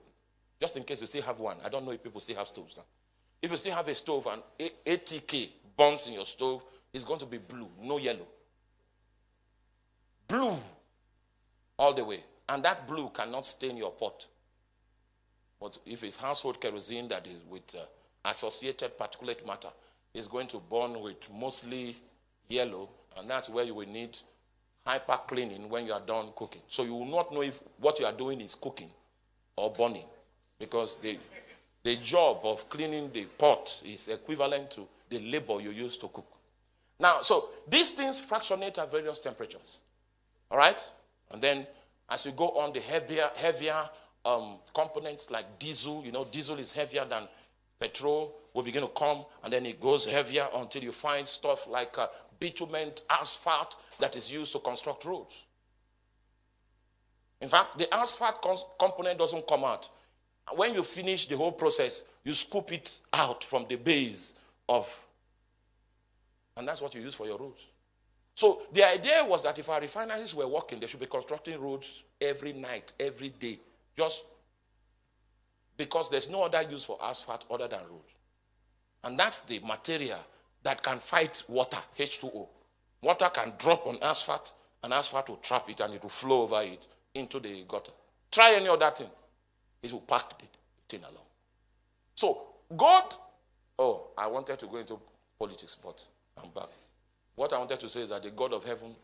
just in case you still have one, I don't know if people still have stoves now. If you still have a stove and ATK burns in your stove, it's going to be blue, no yellow. Blue all the way. And that blue cannot stain your pot. But if it's household kerosene that is with uh, associated particulate matter, it's going to burn with mostly yellow, and that's where you will need hyper cleaning when you are done cooking. So you will not know if what you are doing is cooking or burning because the, the job of cleaning the pot is equivalent to the labor you use to cook. Now, so these things fractionate at various temperatures. All right? And then as you go on, the heavier, heavier um, components like diesel, you know, diesel is heavier than petrol, will begin to come, and then it goes heavier until you find stuff like uh, bitumen asphalt that is used to construct roads. In fact, the asphalt component doesn't come out. When you finish the whole process, you scoop it out from the base of, and that's what you use for your roads. So the idea was that if our refineries were working, they should be constructing roads every night, every day, just because there's no other use for asphalt other than roads. And that's the material that can fight water, H2O. Water can drop on asphalt, and asphalt will trap it and it will flow over it into the gutter. Try any other thing, it will pack the thing along. So, God, oh, I wanted to go into politics, but I'm back. What I wanted to say is that the God of heaven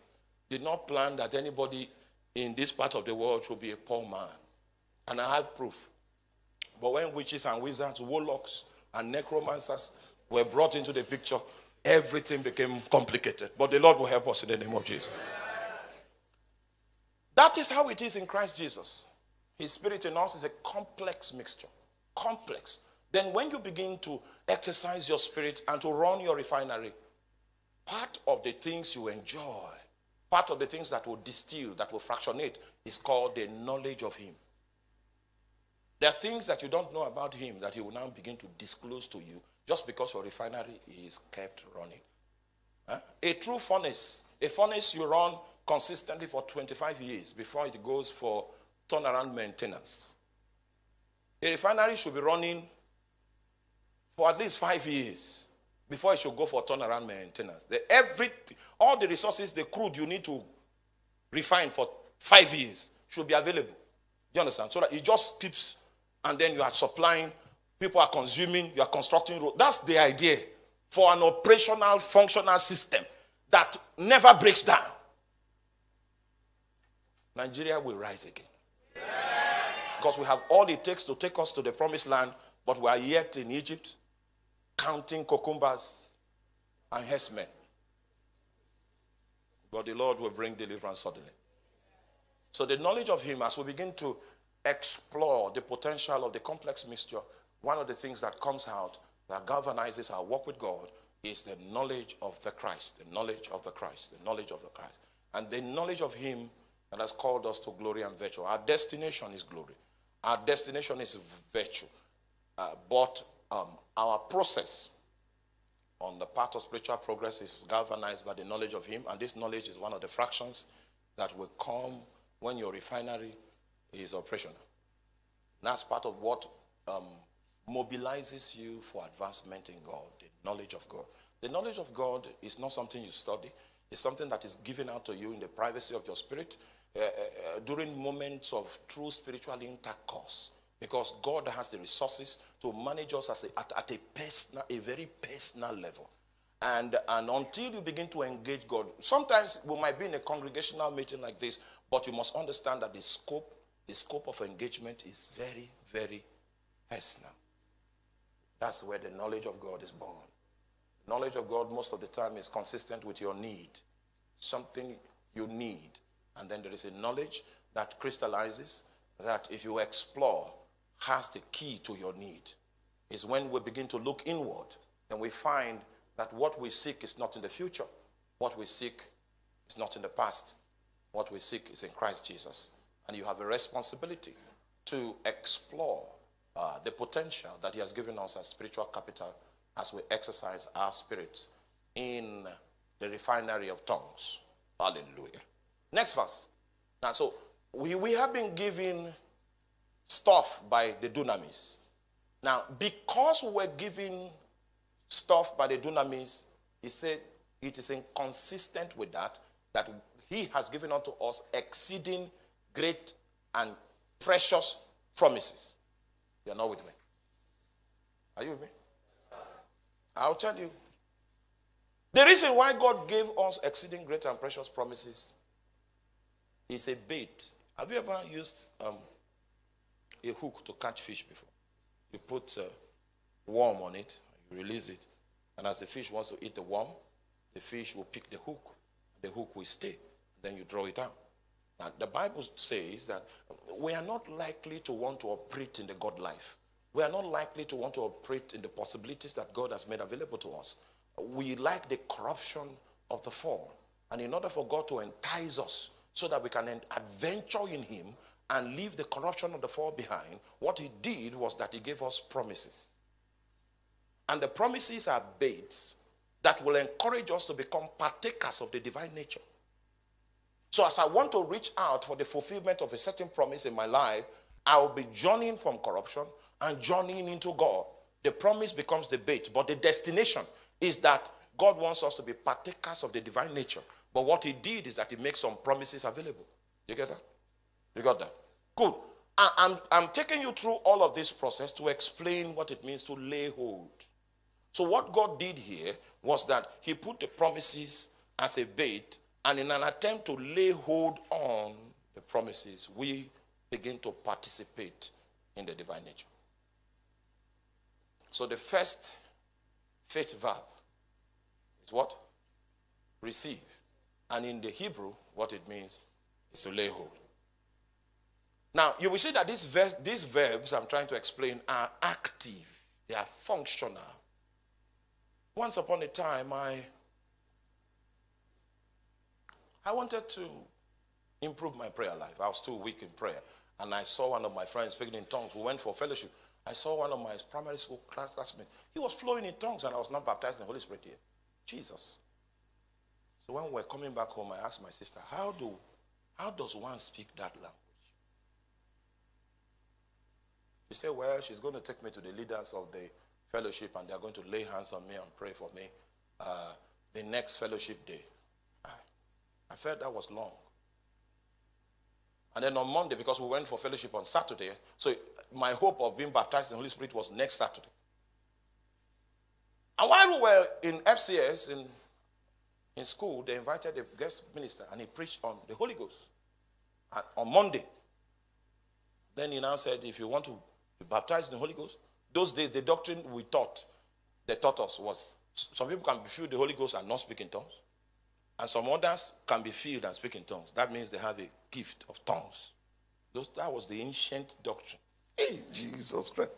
did not plan that anybody in this part of the world should be a poor man. And I have proof. But when witches and wizards, warlocks, and necromancers were brought into the picture, everything became complicated. But the Lord will help us in the name of Jesus. That is how it is in Christ Jesus. His spirit in us is a complex mixture. Complex. Then when you begin to exercise your spirit and to run your refinery, part of the things you enjoy, part of the things that will distill, that will fractionate, is called the knowledge of Him. There are things that you don't know about Him that He will now begin to disclose to you just because your refinery is kept running. Huh? A true furnace, a furnace you run consistently for 25 years before it goes for turnaround maintenance. A refinery should be running for at least five years before it should go for turnaround maintenance. The, every, all the resources, the crude you need to refine for five years should be available. You understand? So that it just keeps, and then you are supplying, people are consuming, you are constructing roads. That's the idea for an operational, functional system that never breaks down. Nigeria will rise again. Because we have all it takes to take us to the promised land, but we are yet in Egypt counting cucumbers and herdsmen. But the Lord will bring deliverance suddenly. So, the knowledge of Him, as we begin to explore the potential of the complex mixture, one of the things that comes out that galvanizes our walk with God is the knowledge of the Christ, the knowledge of the Christ, the knowledge of the Christ. And the knowledge of Him that has called us to glory and virtue. Our destination is glory. Our destination is virtue. Uh, but um, our process on the part of spiritual progress is galvanized by the knowledge of Him, and this knowledge is one of the fractions that will come when your refinery is operational. That's part of what um, mobilizes you for advancement in God, the knowledge of God. The knowledge of God is not something you study, it's something that is given out to you in the privacy of your spirit uh, uh, uh during moments of true spiritual intercourse because God has the resources to manage us as a, at, at a personal, a very personal level. And, and until you begin to engage God, sometimes we might be in a congregational meeting like this, but you must understand that the scope, the scope of engagement is very, very personal. That's where the knowledge of God is born. Knowledge of God most of the time is consistent with your need, something you need. And then there is a knowledge that crystallizes that if you explore, has the key to your need. Is when we begin to look inward and we find that what we seek is not in the future. What we seek is not in the past. What we seek is in Christ Jesus. And you have a responsibility to explore uh, the potential that He has given us as spiritual capital as we exercise our spirits in the refinery of tongues. Hallelujah. Next verse. Now, so we, we have been given stuff by the dunamis. Now, because we're given stuff by the dunamis, he said it is inconsistent with that, that he has given unto us exceeding great and precious promises. You're not with me. Are you with me? I'll tell you. The reason why God gave us exceeding great and precious promises is a bait. Have you ever used um, a hook to catch fish before. You put a worm on it, you release it, and as the fish wants to eat the worm, the fish will pick the hook. The hook will stay. Then you draw it out. Now, the Bible says that we are not likely to want to operate in the God life. We are not likely to want to operate in the possibilities that God has made available to us. We like the corruption of the fall. And in order for God to entice us so that we can adventure in Him and leave the corruption of the fall behind, what he did was that he gave us promises. And the promises are baits that will encourage us to become partakers of the divine nature. So, as I want to reach out for the fulfillment of a certain promise in my life, I will be journeying from corruption and journeying into God. The promise becomes the bait, but the destination is that God wants us to be partakers of the divine nature. But what he did is that he makes some promises available. You get that? You got that? Good. I'm, I'm taking you through all of this process to explain what it means to lay hold. So, what God did here was that He put the promises as a bait, and in an attempt to lay hold on the promises, we begin to participate in the divine nature. So, the first faith verb is what? Receive. And in the Hebrew, what it means is to lay hold. Now, you will see that these, ver- these verbs I'm trying to explain are active, they are functional. Once upon a time, I, I wanted to improve my prayer life. I was too weak in prayer. And I saw one of my friends speaking in tongues. We went for fellowship. I saw one of my primary school classmates. He was flowing in tongues, and I was not baptized in the Holy Spirit yet. Jesus. So when we're coming back home, I asked my sister, How do how does one speak that language? She said, Well, she's going to take me to the leaders of the fellowship and they're going to lay hands on me and pray for me uh, the next fellowship day. I, I felt that was long. And then on Monday, because we went for fellowship on Saturday, so my hope of being baptized in the Holy Spirit was next Saturday. And while we were in FCS, in, in school, they invited the guest minister and he preached on the Holy Ghost on Monday. Then he now said, if you want to be baptized in the Holy Ghost, those days the doctrine we taught, they taught us was some people can be filled the Holy Ghost and not speak in tongues. And some others can be filled and speak in tongues. That means they have a gift of tongues. Those, that was the ancient doctrine. Hey, Jesus Christ.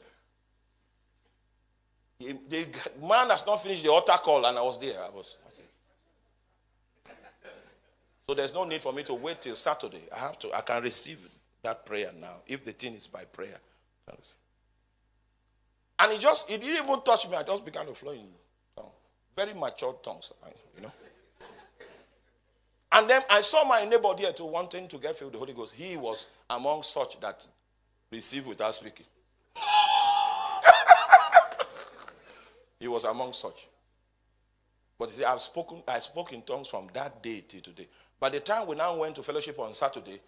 The man has not finished the altar call, and I was there. I was. So there's no need for me to wait till Saturday. I have to. I can receive that prayer now if the thing is by prayer. And he just, he didn't even touch me. I just began to flow in. Very mature tongues, you know. And then I saw my neighbor there too, wanting to get filled with the Holy Ghost. He was among such that received without speaking. he was among such. But see, I've spoken, I spoke in tongues from that day till today. By the time we now went to fellowship on Saturday,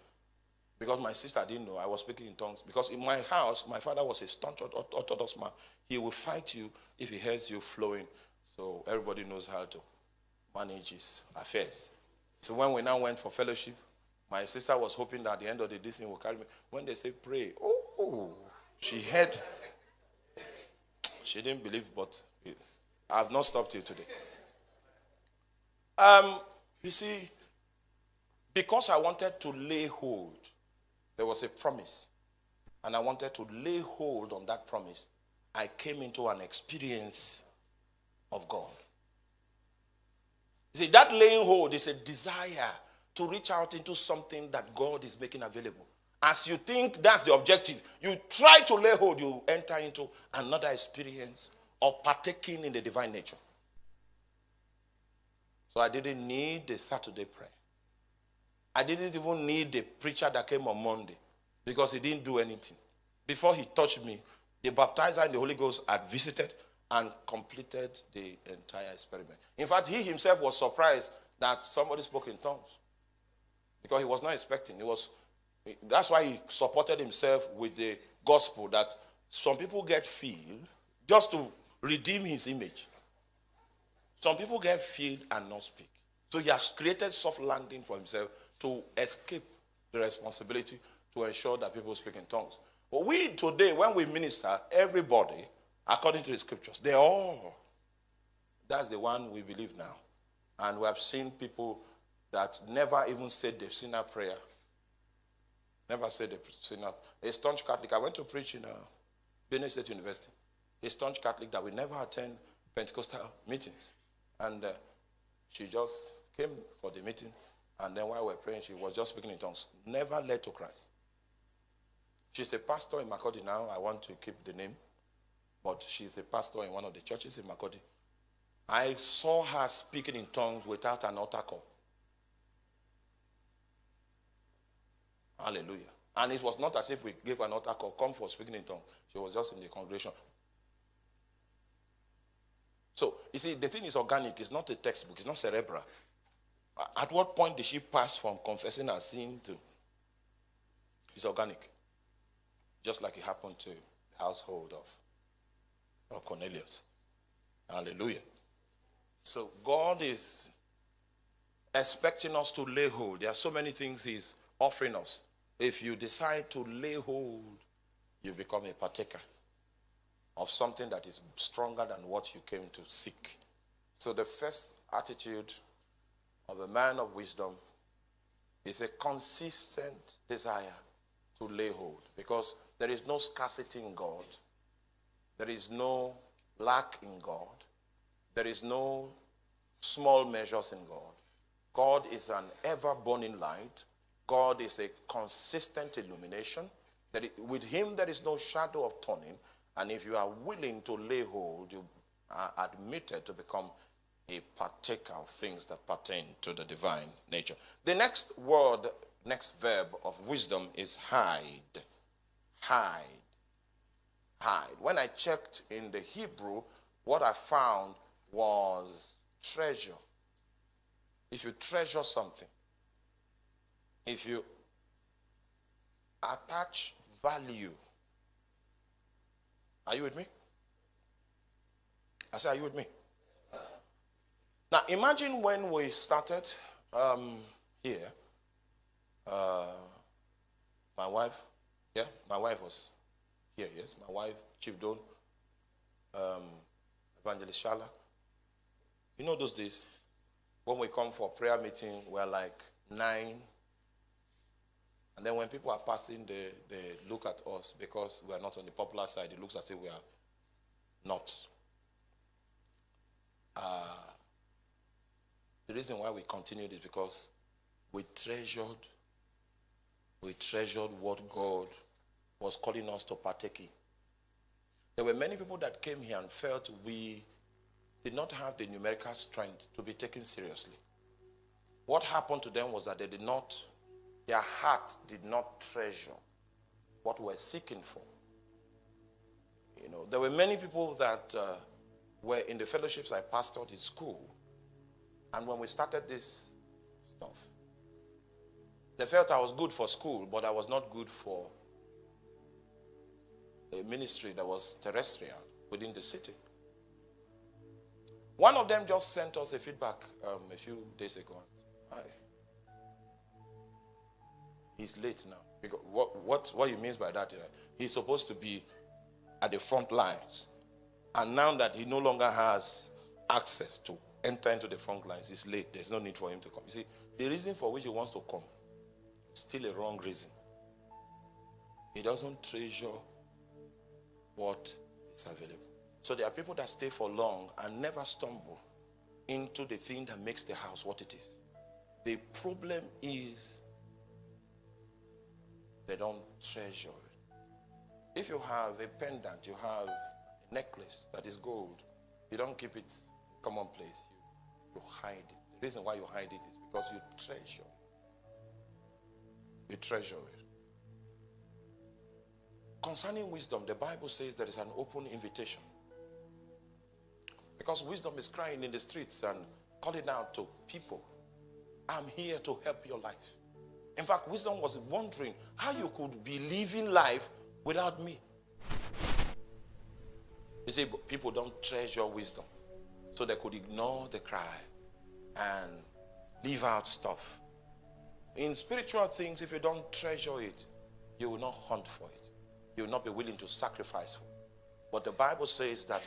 because my sister didn't know I was speaking in tongues. Because in my house, my father was a staunch Orthodox man. He will fight you if he hears you flowing. So everybody knows how to manage his affairs. So when we now went for fellowship, my sister was hoping that at the end of the day, will carry me. When they say pray, oh, she heard. She didn't believe, but I have not stopped you today. Um, you see, because I wanted to lay hold, there was a promise, and I wanted to lay hold on that promise. I came into an experience of God. See, that laying hold is a desire to reach out into something that God is making available. As you think that's the objective, you try to lay hold, you enter into another experience of partaking in the divine nature. So I didn't need the Saturday prayer. I didn't even need the preacher that came on Monday because he didn't do anything. Before he touched me, the baptizer and the Holy Ghost had visited and completed the entire experiment. In fact, he himself was surprised that somebody spoke in tongues because he was not expecting. It was that's why he supported himself with the gospel that some people get filled just to redeem his image. Some people get filled and not speak. So he has created soft landing for himself to escape the responsibility to ensure that people speak in tongues. But we today, when we minister, everybody, according to the scriptures, they all. That's the one we believe now. And we have seen people that never even said they've seen a prayer. Never said they've seen a, a staunch Catholic. I went to preach in uh, Benue State University. A staunch Catholic that we never attend Pentecostal meetings. And uh, she just came for the meeting and then while we were praying, she was just speaking in tongues. Never led to Christ. She's a pastor in Makurdi now. I want to keep the name. But she's a pastor in one of the churches in Makurdi. I saw her speaking in tongues without an altar call. Hallelujah. And it was not as if we gave an altar call, come for speaking in tongues. She was just in the congregation. You see, the thing is organic. It's not a textbook. It's not cerebral. At what point did she pass from confessing her sin to it's organic? Just like it happened to the household of, of Cornelius. Hallelujah. So God is expecting us to lay hold. There are so many things He's offering us. If you decide to lay hold, you become a partaker of something that is stronger than what you came to seek. So the first attitude of a man of wisdom is a consistent desire to lay hold because there is no scarcity in God. There is no lack in God. There is no small measures in God. God is an ever burning light. God is a consistent illumination. That it, with Him there is no shadow of turning. And if you are willing to lay hold, you are admitted to become a partaker of things that pertain to the divine nature. The next word, next verb of wisdom is hide. Hide. Hide. When I checked in the Hebrew, what I found was treasure. If you treasure something, if you attach value, are you with me? I say, are you with me? Now, imagine when we started um, here, uh, my wife, yeah, my wife was here, yes, my wife, Chief Don, um, Evangelist Shala. You know those days when we come for prayer meeting, we're like nine. And then when people are passing, they, they look at us because we are not on the popular side. It looks as if we are not. Uh, the reason why we continued is because we treasured, we treasured what God was calling us to partake in. There were many people that came here and felt we did not have the numerical strength to be taken seriously. What happened to them was that they did not, their heart did not treasure what we're seeking for. You know, there were many people that uh, were in the fellowships I pastored in school. And when we started this stuff, they felt I was good for school, but I was not good for a ministry that was terrestrial within the city. One of them just sent us a feedback um, a few days ago. Hi. He's late now. Because what, what, what he means by that he's supposed to be at the front lines. And now that he no longer has access to enter into the front lines, he's late. There's no need for him to come. You see, the reason for which he wants to come is still a wrong reason. He doesn't treasure what is available. So there are people that stay for long and never stumble into the thing that makes the house what it is. The problem is they don't treasure it. If you have a pendant, you have a necklace that is gold, you don't keep it commonplace. You, you hide it. The reason why you hide it is because you treasure it. You treasure it. Concerning wisdom, the Bible says there is an open invitation. Because wisdom is crying in the streets and calling out to people, I'm here to help your life. In fact, wisdom was wondering how you could be living life without me. You see, people don't treasure wisdom. So they could ignore the cry and leave out stuff. In spiritual things, if you don't treasure it, you will not hunt for it. You will not be willing to sacrifice for it. But the Bible says that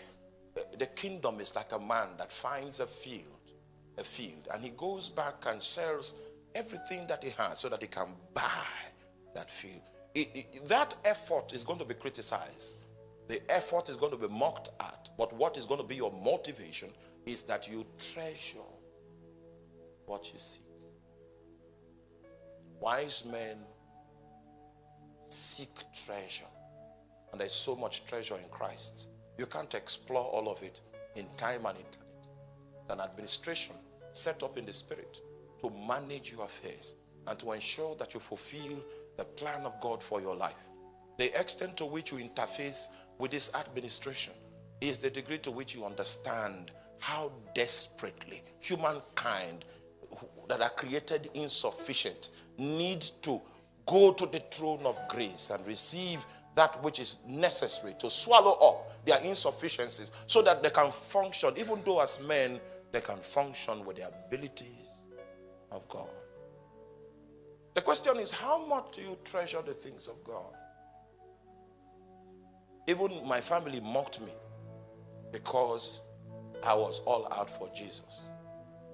uh, the kingdom is like a man that finds a field, a field, and he goes back and sells everything that he has so that he can buy that field. It, it, that effort is going to be criticized. The effort is going to be mocked at. But what is going to be your motivation is that you treasure what you see. Wise men seek treasure. And there's so much treasure in Christ. You can't explore all of it in time and in eternity. It's an administration set up in the spirit to manage your affairs and to ensure that you fulfill the plan of God for your life. The extent to which you interface with this administration is the degree to which you understand how desperately humankind that are created insufficient need to go to the throne of grace and receive that which is necessary to swallow up their insufficiencies so that they can function, even though as men, they can function with their abilities of God. The question is, how much do you treasure the things of God? Even my family mocked me because I was all out for Jesus.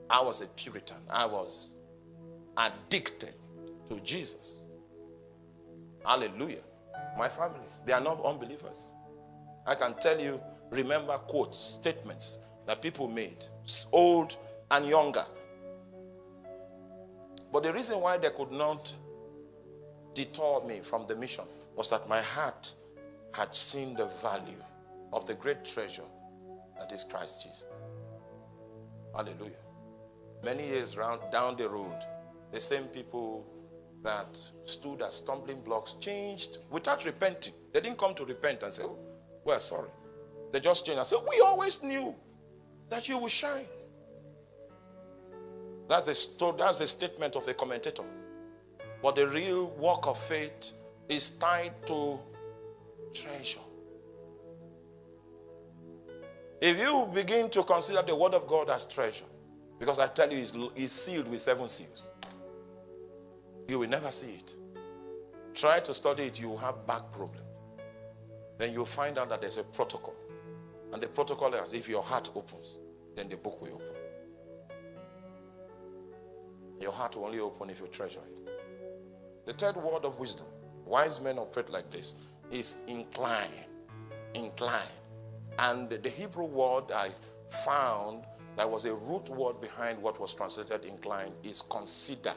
I was a Puritan. I was addicted to Jesus. Hallelujah. My family, they are not unbelievers. I can tell you, remember quotes, statements that people made, old and younger. But the reason why they could not deter me from the mission was that my heart had seen the value of the great treasure that is Christ Jesus. Hallelujah. Many years round, down the road, the same people that stood as stumbling blocks changed without repenting. They didn't come to repent and say, oh, we're sorry. They just changed and said, We always knew that you would shine. That's the, that's the statement of a commentator. But the real work of faith is tied to treasure. If you begin to consider the word of God as treasure, because I tell you, it's, it's sealed with seven seals, you will never see it. Try to study it, you will have back problem. Then you'll find out that there's a protocol. And the protocol is if your heart opens, then the book will open. Your heart will only open if you treasure it. The third word of wisdom, wise men operate like this, is incline. Incline. And the Hebrew word I found that was a root word behind what was translated incline is consider.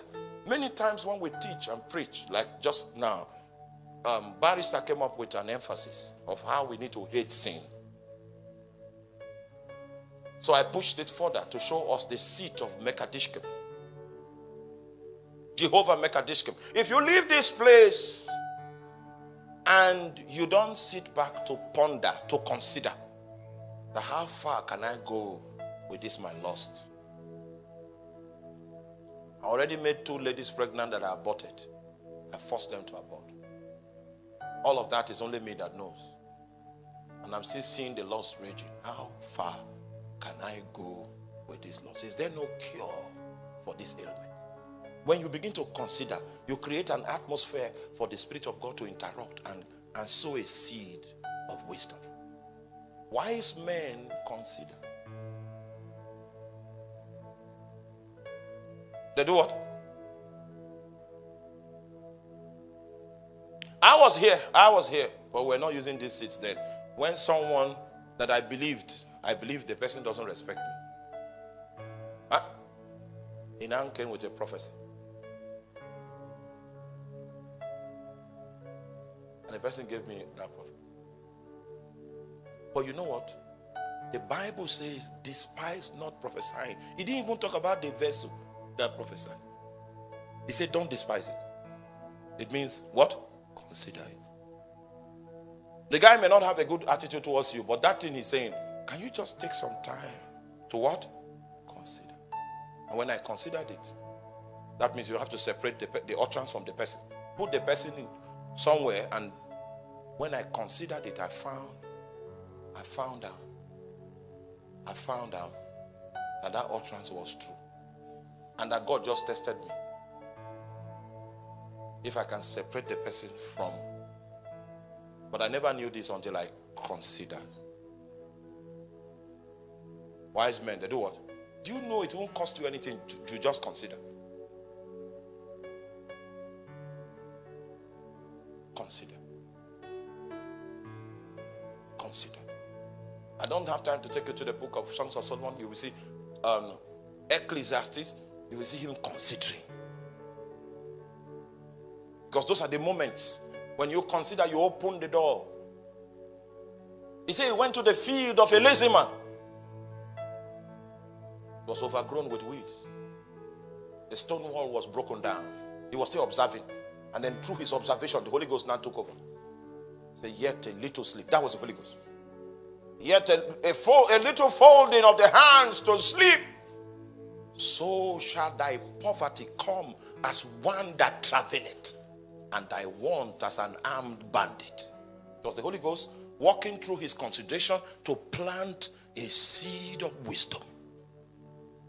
Many times when we teach and preach, like just now, um, Barrister came up with an emphasis of how we need to hate sin. So I pushed it further to show us the seat of Mekadishkem. Jehovah Mekadishkem. If you leave this place and you don't sit back to ponder, to consider, that how far can I go with this my lust? I already made two ladies pregnant that I aborted. I forced them to abort. All of that is only me that knows. And I'm still seeing the lost raging. How far can I go with this loss? Is there no cure for this ailment? When you begin to consider, you create an atmosphere for the Spirit of God to interrupt and, and sow a seed of wisdom. Wise men consider. They do what? I was here. I was here. But we're not using these seats then. When someone that I believed I believe the person doesn't respect me. Huh? Now came with a prophecy. And the person gave me that prophecy. But you know what? The Bible says, despise not prophesying. He didn't even talk about the vessel that prophesied. He said, don't despise it. It means what? Consider it. The guy may not have a good attitude towards you, but that thing he's saying, can you just take some time to what? Consider. And when I considered it, that means you have to separate the, the utterance from the person. Put the person in somewhere, and when I considered it, I found, I found out, I found out that that utterance was true. And that God just tested me. If I can separate the person from. But I never knew this until I considered. Wise men, they do what? Do you know it won't cost you anything to, to just consider? Consider. I don't have time to take you to the book of Songs of Solomon. You will see um, Ecclesiastes. You will see him considering. Because those are the moments when you consider, you open the door. He said he went to the field of a lazy man was overgrown with weeds. The stone wall was broken down. He was still observing. And then through his observation, the Holy Ghost now took over. Say, yet a little sleep. That was the Holy Ghost. Yet a, a, fo- a little folding of the hands to sleep. So shall thy poverty come as one that traveleth, and thy want as an armed bandit. It was the Holy Ghost walking through his consideration to plant a seed of wisdom.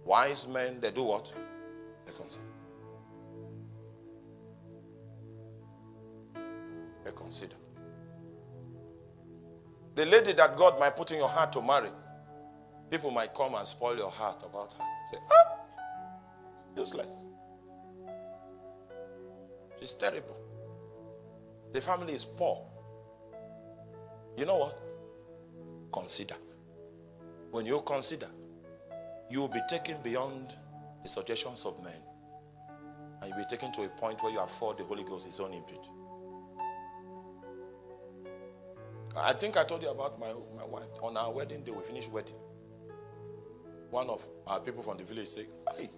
Wise men, they do what? They consider. They consider. The lady that God might put in your heart to marry, people might come and spoil your heart about her. Say, ah, useless. She's terrible. The family is poor. You know what? Consider. When you consider, you will be taken beyond the suggestions of men. And you'll be taken to a point where you afford the Holy Ghost his own input. I think I told you about my, my wife. On our wedding day, we finished wedding. One of our people from the village said, Hey,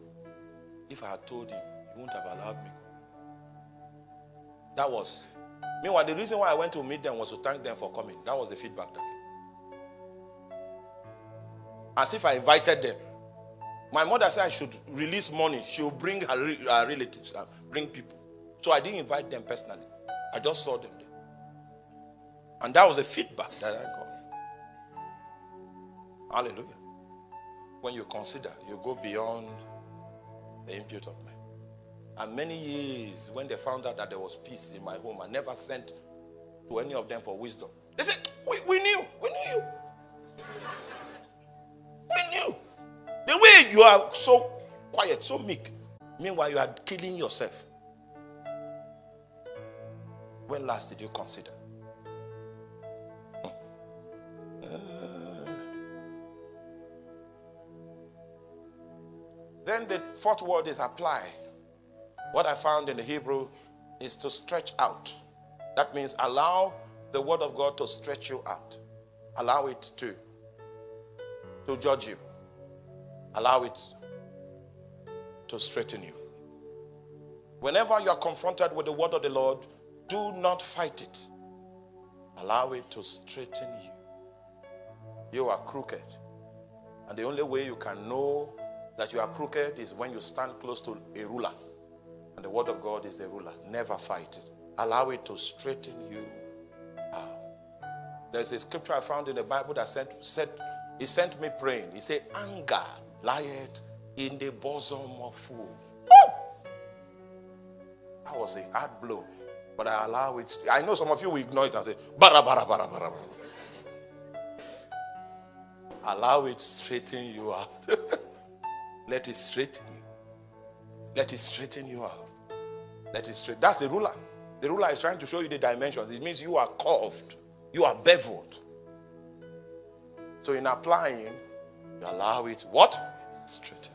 if I had told him, he wouldn't have allowed me That was. Meanwhile, the reason why I went to meet them was to thank them for coming. That was the feedback that came. As if I invited them. My mother said I should release money. She will bring her, her relatives, uh, bring people. So I didn't invite them personally. I just saw them. And that was the feedback that I got. Hallelujah. When you consider, you go beyond the impute of men. And many years, when they found out that there was peace in my home, I never sent to any of them for wisdom. They said, We, we knew, we knew you. We knew. The way you are so quiet, so meek, meanwhile, you are killing yourself. When last did you consider? Then the fourth word is apply. What I found in the Hebrew is to stretch out. That means allow the word of God to stretch you out. Allow it to, to judge you. Allow it to straighten you. Whenever you are confronted with the word of the Lord, do not fight it. Allow it to straighten you. You are crooked. And the only way you can know that you are crooked is when you stand close to a ruler. And the word of God is the ruler. Never fight it. Allow it to straighten you out. There's a scripture I found in the Bible that said, said he sent me praying. He said, Anger lieth in the bosom of fools. That was a hard blow. But I allow it. I know some of you will ignore it and say, bara, bara, bara, bara. Allow it straighten you out. Let it straighten you. Let it straighten you out. Let it straighten. That's the ruler. The ruler is trying to show you the dimensions. It means you are curved. You are beveled. So in applying, you allow it what? Straighten.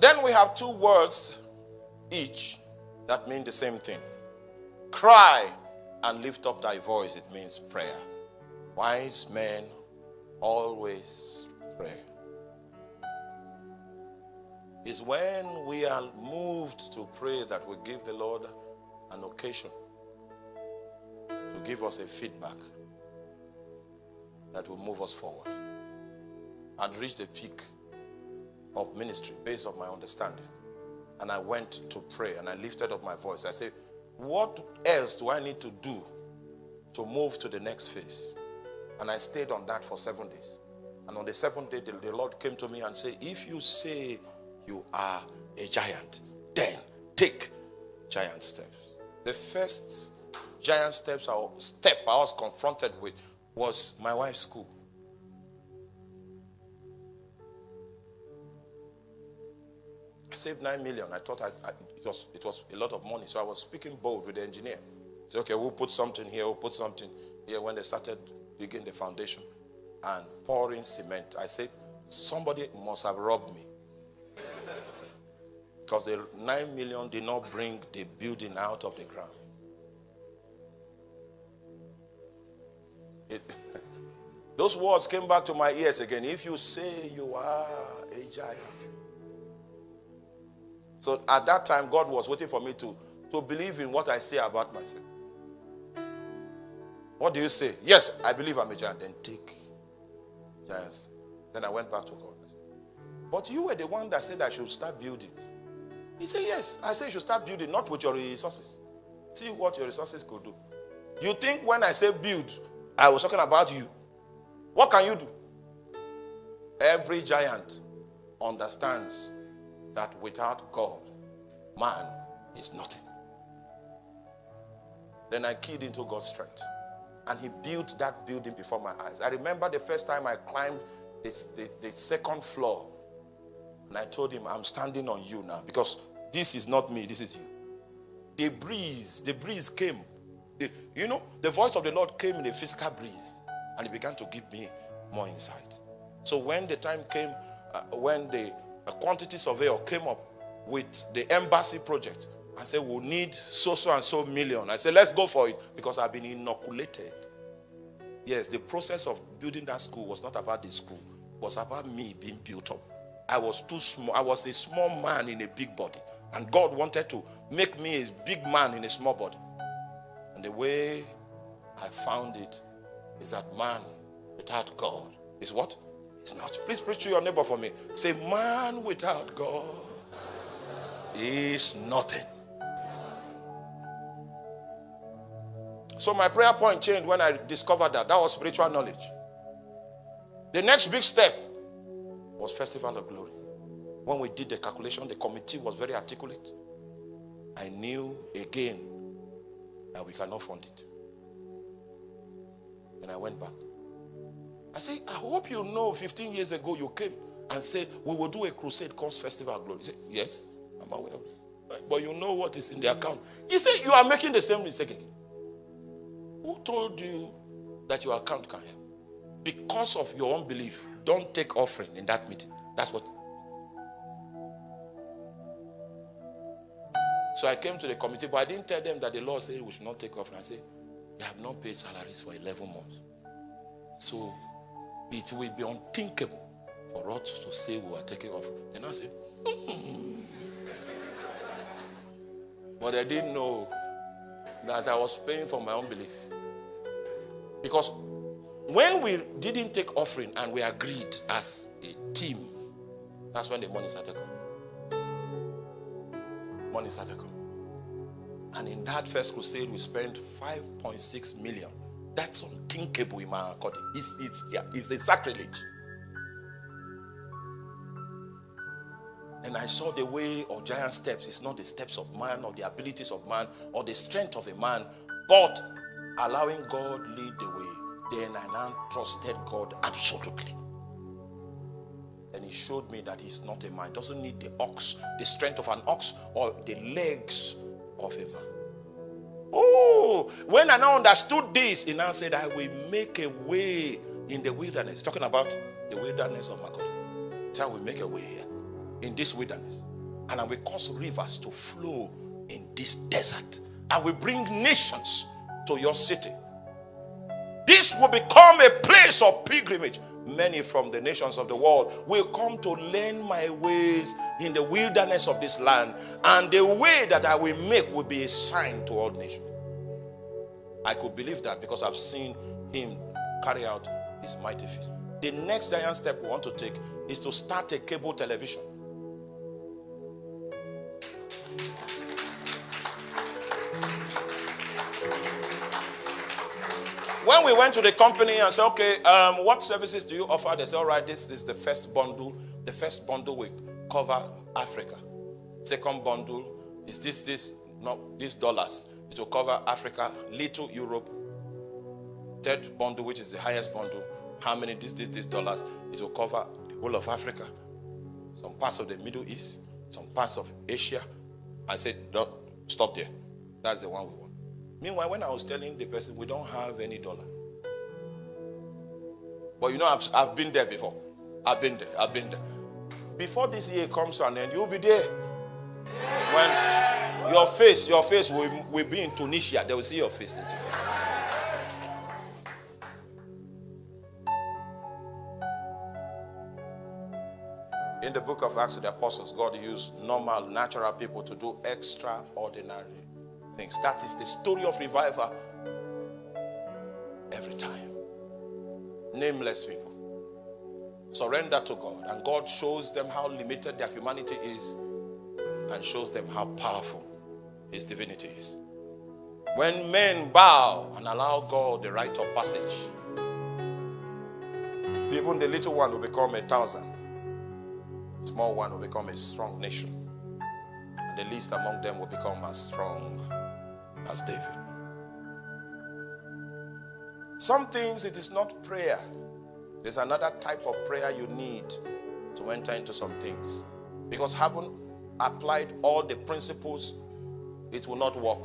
Then we have two words each that mean the same thing. Cry and lift up thy voice. It means prayer. Wise men always pray. It's when we are moved to pray that we give the Lord an occasion to give us a feedback that will move us forward and reach the peak of ministry based on my understanding. And I went to pray and I lifted up my voice. I said, What else do I need to do to move to the next phase? And I stayed on that for seven days. And on the seventh day, the, the Lord came to me and said, If you say you are a giant, then take giant steps. The first giant steps or step I was confronted with was my wife's school. Saved nine million. I thought I, I, it, was, it was a lot of money. So I was speaking bold with the engineer. Say, okay, we'll put something here, we'll put something here. When they started digging the foundation and pouring cement. I said, somebody must have robbed me. Because the 9 million did not bring the building out of the ground. It, those words came back to my ears again. If you say you are a giant. So at that time, God was waiting for me to, to believe in what I say about myself. What do you say? Yes, I believe I'm a giant. Then take giants. Then I went back to God. But you were the one that said I should start building. He said, Yes. I said you should start building, not with your resources. See what your resources could do. You think when I say build, I was talking about you. What can you do? Every giant understands that without God, man is nothing. Then I keyed into God's strength and he built that building before my eyes. I remember the first time I climbed this, the, the second floor, and I told him, I'm standing on you now because this is not me, this is you. the breeze, the breeze came. The, you know, the voice of the Lord came in a physical breeze and he began to give me more insight. So when the time came, uh, when the uh, quantity surveyor came up with the embassy project, and said, we'll need so, so, and so million. I said, let's go for it because I've been inoculated. Yes, the process of building that school was not about the school, it was about me being built up. I was too small. I was a small man in a big body. And God wanted to make me a big man in a small body. And the way I found it is that man without God is what? It's not. Please preach to your neighbor for me. Say, man without God is nothing. So my prayer point changed when I discovered that. That was spiritual knowledge. The next big step was Festival of Glory. When we did the calculation, the committee was very articulate. I knew again that we cannot fund it. And I went back. I say, I hope you know 15 years ago you came and said, we will do a crusade called Festival Glory. He said, yes, I'm aware of it. But you know what is in the account. He said, you are making the same mistake again. Who told you that your account can help? Because of your unbelief, don't take offering in that meeting. That's what. So I came to the committee, but I didn't tell them that the law said we should not take offering. I said, they have not paid salaries for 11 months. So it will be unthinkable for us to say we are taking off. Then I said, hmm. but I didn't know that I was paying for my unbelief. Because when we didn't take offering and we agreed as a team, that's when the money started coming. Money started coming. And in that first crusade, we spent 5.6 million. That's unthinkable in my account. It's, it's, yeah, it's a sacrilege. And I saw the way of giant steps. It's not the steps of man or the abilities of man or the strength of a man, but allowing God lead the way then I now trusted God absolutely. And he showed me that he's not a man. Doesn't need the ox, the strength of an ox, or the legs of a man. Oh, when I now understood this, he now said, I will make a way in the wilderness. Talking about the wilderness of my God. So I will make a way here in this wilderness. And I will cause rivers to flow in this desert. I will bring nations to your city. This will become a place of pilgrimage. Many from the nations of the world will come to learn my ways in the wilderness of this land, and the way that I will make will be a sign to all nations. I could believe that because I've seen him carry out his mighty feats. The next giant step we want to take is to start a cable television. When we went to the company and said, okay, um, what services do you offer? They said, all right, this is the first bundle. The first bundle will cover Africa. Second bundle is this, this, no, these dollars. It will cover Africa, little Europe. Third bundle, which is the highest bundle, how many this, this, this dollars? It will cover the whole of Africa, some parts of the Middle East, some parts of Asia. I said, stop there. That's the one we want. Meanwhile, when I was telling the person, we don't have any dollar. But you know, I've, I've been there before. I've been there. I've been there. Before this year comes to an end, you'll be there. When your face, your face will, will be in Tunisia, they will see your face. In Tunisia. In the book of Acts of the Apostles, God used normal, natural people to do extraordinary things. That is the story of revival every time. Nameless people surrender to God, and God shows them how limited their humanity is and shows them how powerful His divinity is. When men bow and allow God the right of passage, even the little one will become a thousand, small one will become a strong nation, and the least among them will become as strong as David. Some things it is not prayer. There's another type of prayer you need to enter into some things. Because having applied all the principles it will not work.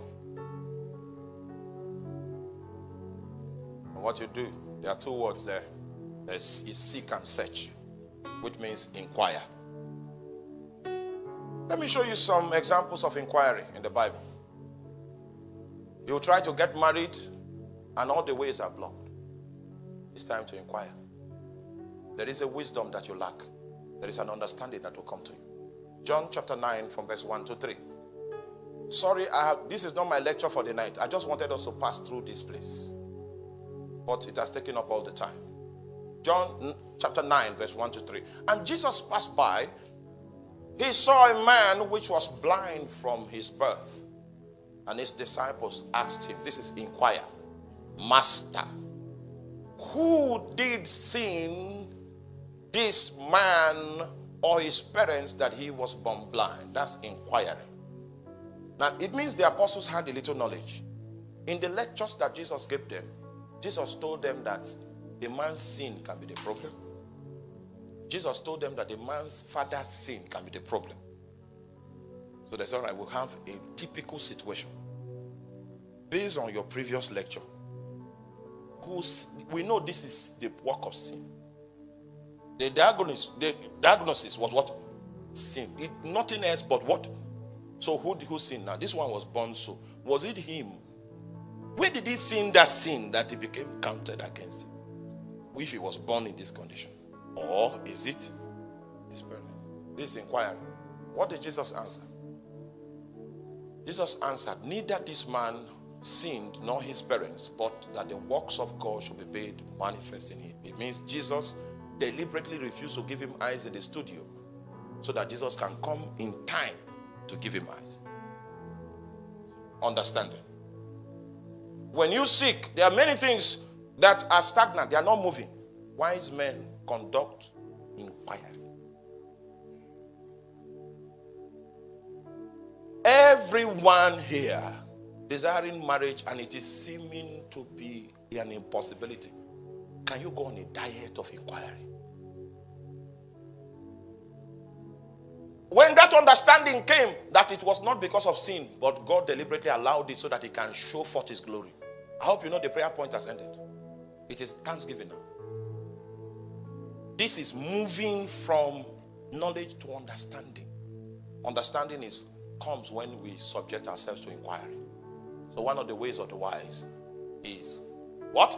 And what you do, there are two words there. There's is seek and search, which means inquire. Let me show you some examples of inquiry in the Bible. You try to get married, and all the ways are blocked. It's time to inquire. There is a wisdom that you lack, there is an understanding that will come to you. John chapter 9, from verse 1 to 3. Sorry, I have, this is not my lecture for the night. I just wanted us to pass through this place. But it has taken up all the time. John chapter 9, verse 1 to 3. And Jesus passed by. He saw a man which was blind from his birth. And his disciples asked him, This is inquire, Master, who did sin this man or his parents that he was born blind? That's inquiry. Now, it means the apostles had a little knowledge. In the lectures that Jesus gave them, Jesus told them that a man's sin can be the problem. Jesus told them that a man's father's sin can be the problem. So that's all right, we'll have a typical situation. Based on your previous lecture, we know this is the work of sin. The diagnosis, the diagnosis was what? Sin. It, nothing else but what? So who, who sinned now? This one was born so. Was it him? Where did he sin that sin that he became counted against him? If he was born in this condition? Or is it his parents? This inquiry. What did Jesus answer? Jesus answered, Neither this man sinned nor his parents, but that the works of God should be made manifest in him. It means Jesus deliberately refused to give him eyes in the studio so that Jesus can come in time to give him eyes. Understanding. When you seek, there are many things that are stagnant, they are not moving. Wise men conduct inquiry. Everyone here desiring marriage and it is seeming to be an impossibility. Can you go on a diet of inquiry? When that understanding came that it was not because of sin, but God deliberately allowed it so that He can show forth His glory. I hope you know the prayer point has ended. It is thanksgiving now. This is moving from knowledge to understanding. Understanding is comes when we subject ourselves to inquiry. So one of the ways of the wise is what?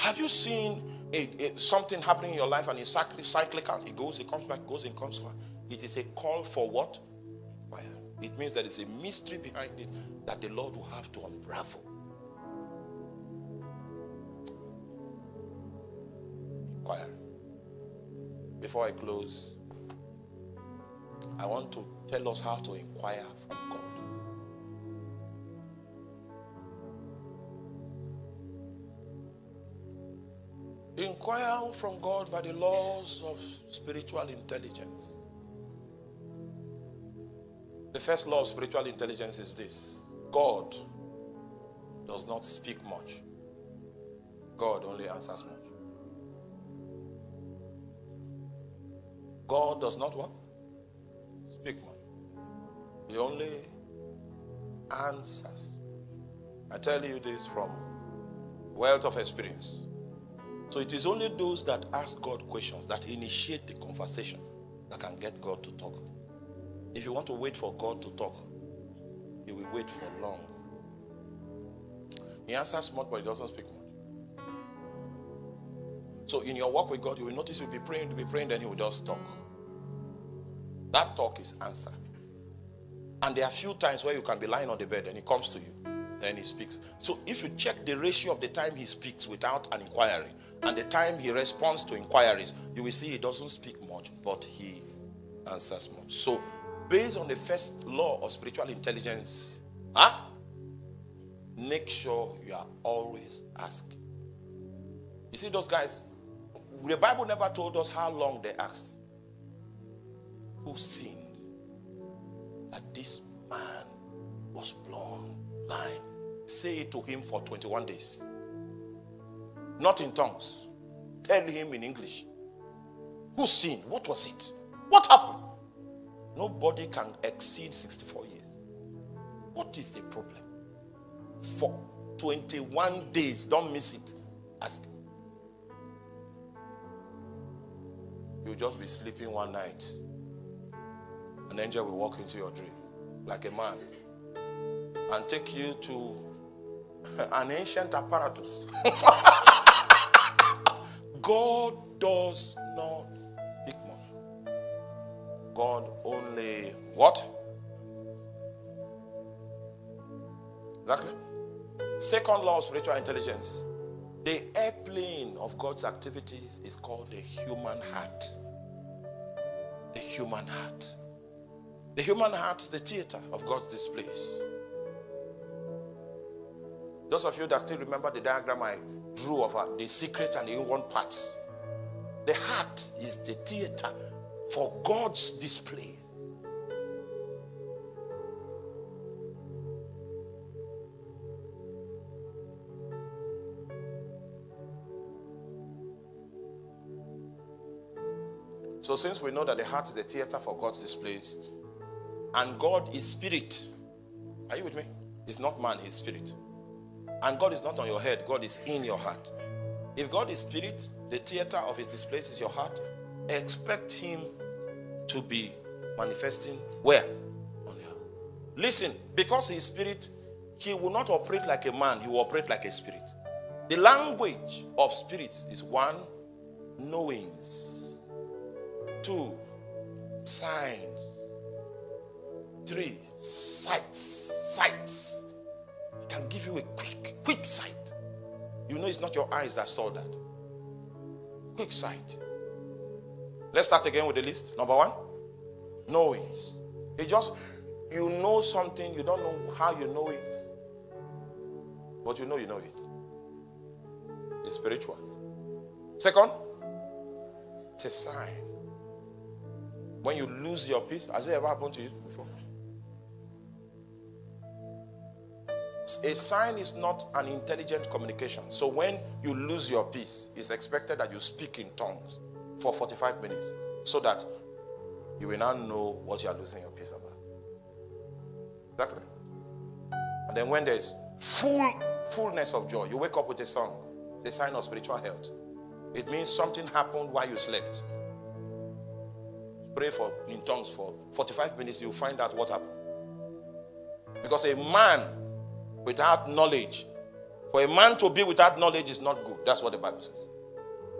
Have you seen a, a, something happening in your life and it's cyclical? It goes, it comes back, goes, it comes back. It is a call for what? It means that there is a mystery behind it that the Lord will have to unravel. Before I close, I want to tell us how to inquire from God. Inquire from God by the laws of spiritual intelligence. The first law of spiritual intelligence is this God does not speak much, God only answers much. God does not what? Speak much. He only answers. I tell you this from wealth of experience. So it is only those that ask God questions, that initiate the conversation, that can get God to talk. If you want to wait for God to talk, you will wait for long. He answers much, but he doesn't speak much. So in your walk with God, you will notice you'll be praying, you'll be praying, then he will just talk. That talk is answer. And there are few times where you can be lying on the bed and he comes to you. Then he speaks. So if you check the ratio of the time he speaks without an inquiry and the time he responds to inquiries, you will see he doesn't speak much, but he answers much. So based on the first law of spiritual intelligence, huh? make sure you are always asking. You see those guys, the Bible never told us how long they asked. Who sinned that this man was born blind? Say it to him for 21 days. Not in tongues. Tell him in English. Who sinned? What was it? What happened? Nobody can exceed 64 years. What is the problem? For 21 days, don't miss it. Ask. You'll just be sleeping one night. An angel will walk into your dream like a man and take you to an ancient apparatus. God does not speak much. God only what? Exactly. Second law of spiritual intelligence. The airplane of God's activities is called the human heart. The human heart. The human heart is the theater of God's displays. Those of you that still remember the diagram I drew of uh, the secret and the inward parts, the heart is the theater for God's display. So, since we know that the heart is the theater for God's displays, and God is spirit, are you with me? He's not man, he's spirit. And God is not on your head, God is in your heart. If God is spirit, the theater of his displays is your heart. Expect him to be manifesting where? On. Listen, because he is spirit, he will not operate like a man, he will operate like a spirit. The language of spirits is one, knowings, two, signs, three, sights, sights. He can give you a quick, quick sight. You know it's not your eyes that saw that. Quick sight. Let's start again with the list. Number one, knowings. It just you know something, you don't know how you know it, but you know you know it. It's spiritual. Second, it's a sign. When you lose your peace, has it ever happened to you before? A sign is not an intelligent communication. So when you lose your peace, it's expected that you speak in tongues for 45 minutes so that you will now know what you are losing your peace about. Exactly. And then when there's full fullness of joy, you wake up with a song. It's a sign of spiritual health. It means something happened while you slept. Pray for in tongues for 45 minutes, you'll find out what happened. Because a man without knowledge. For a man to be without knowledge is not good. That's what the Bible says.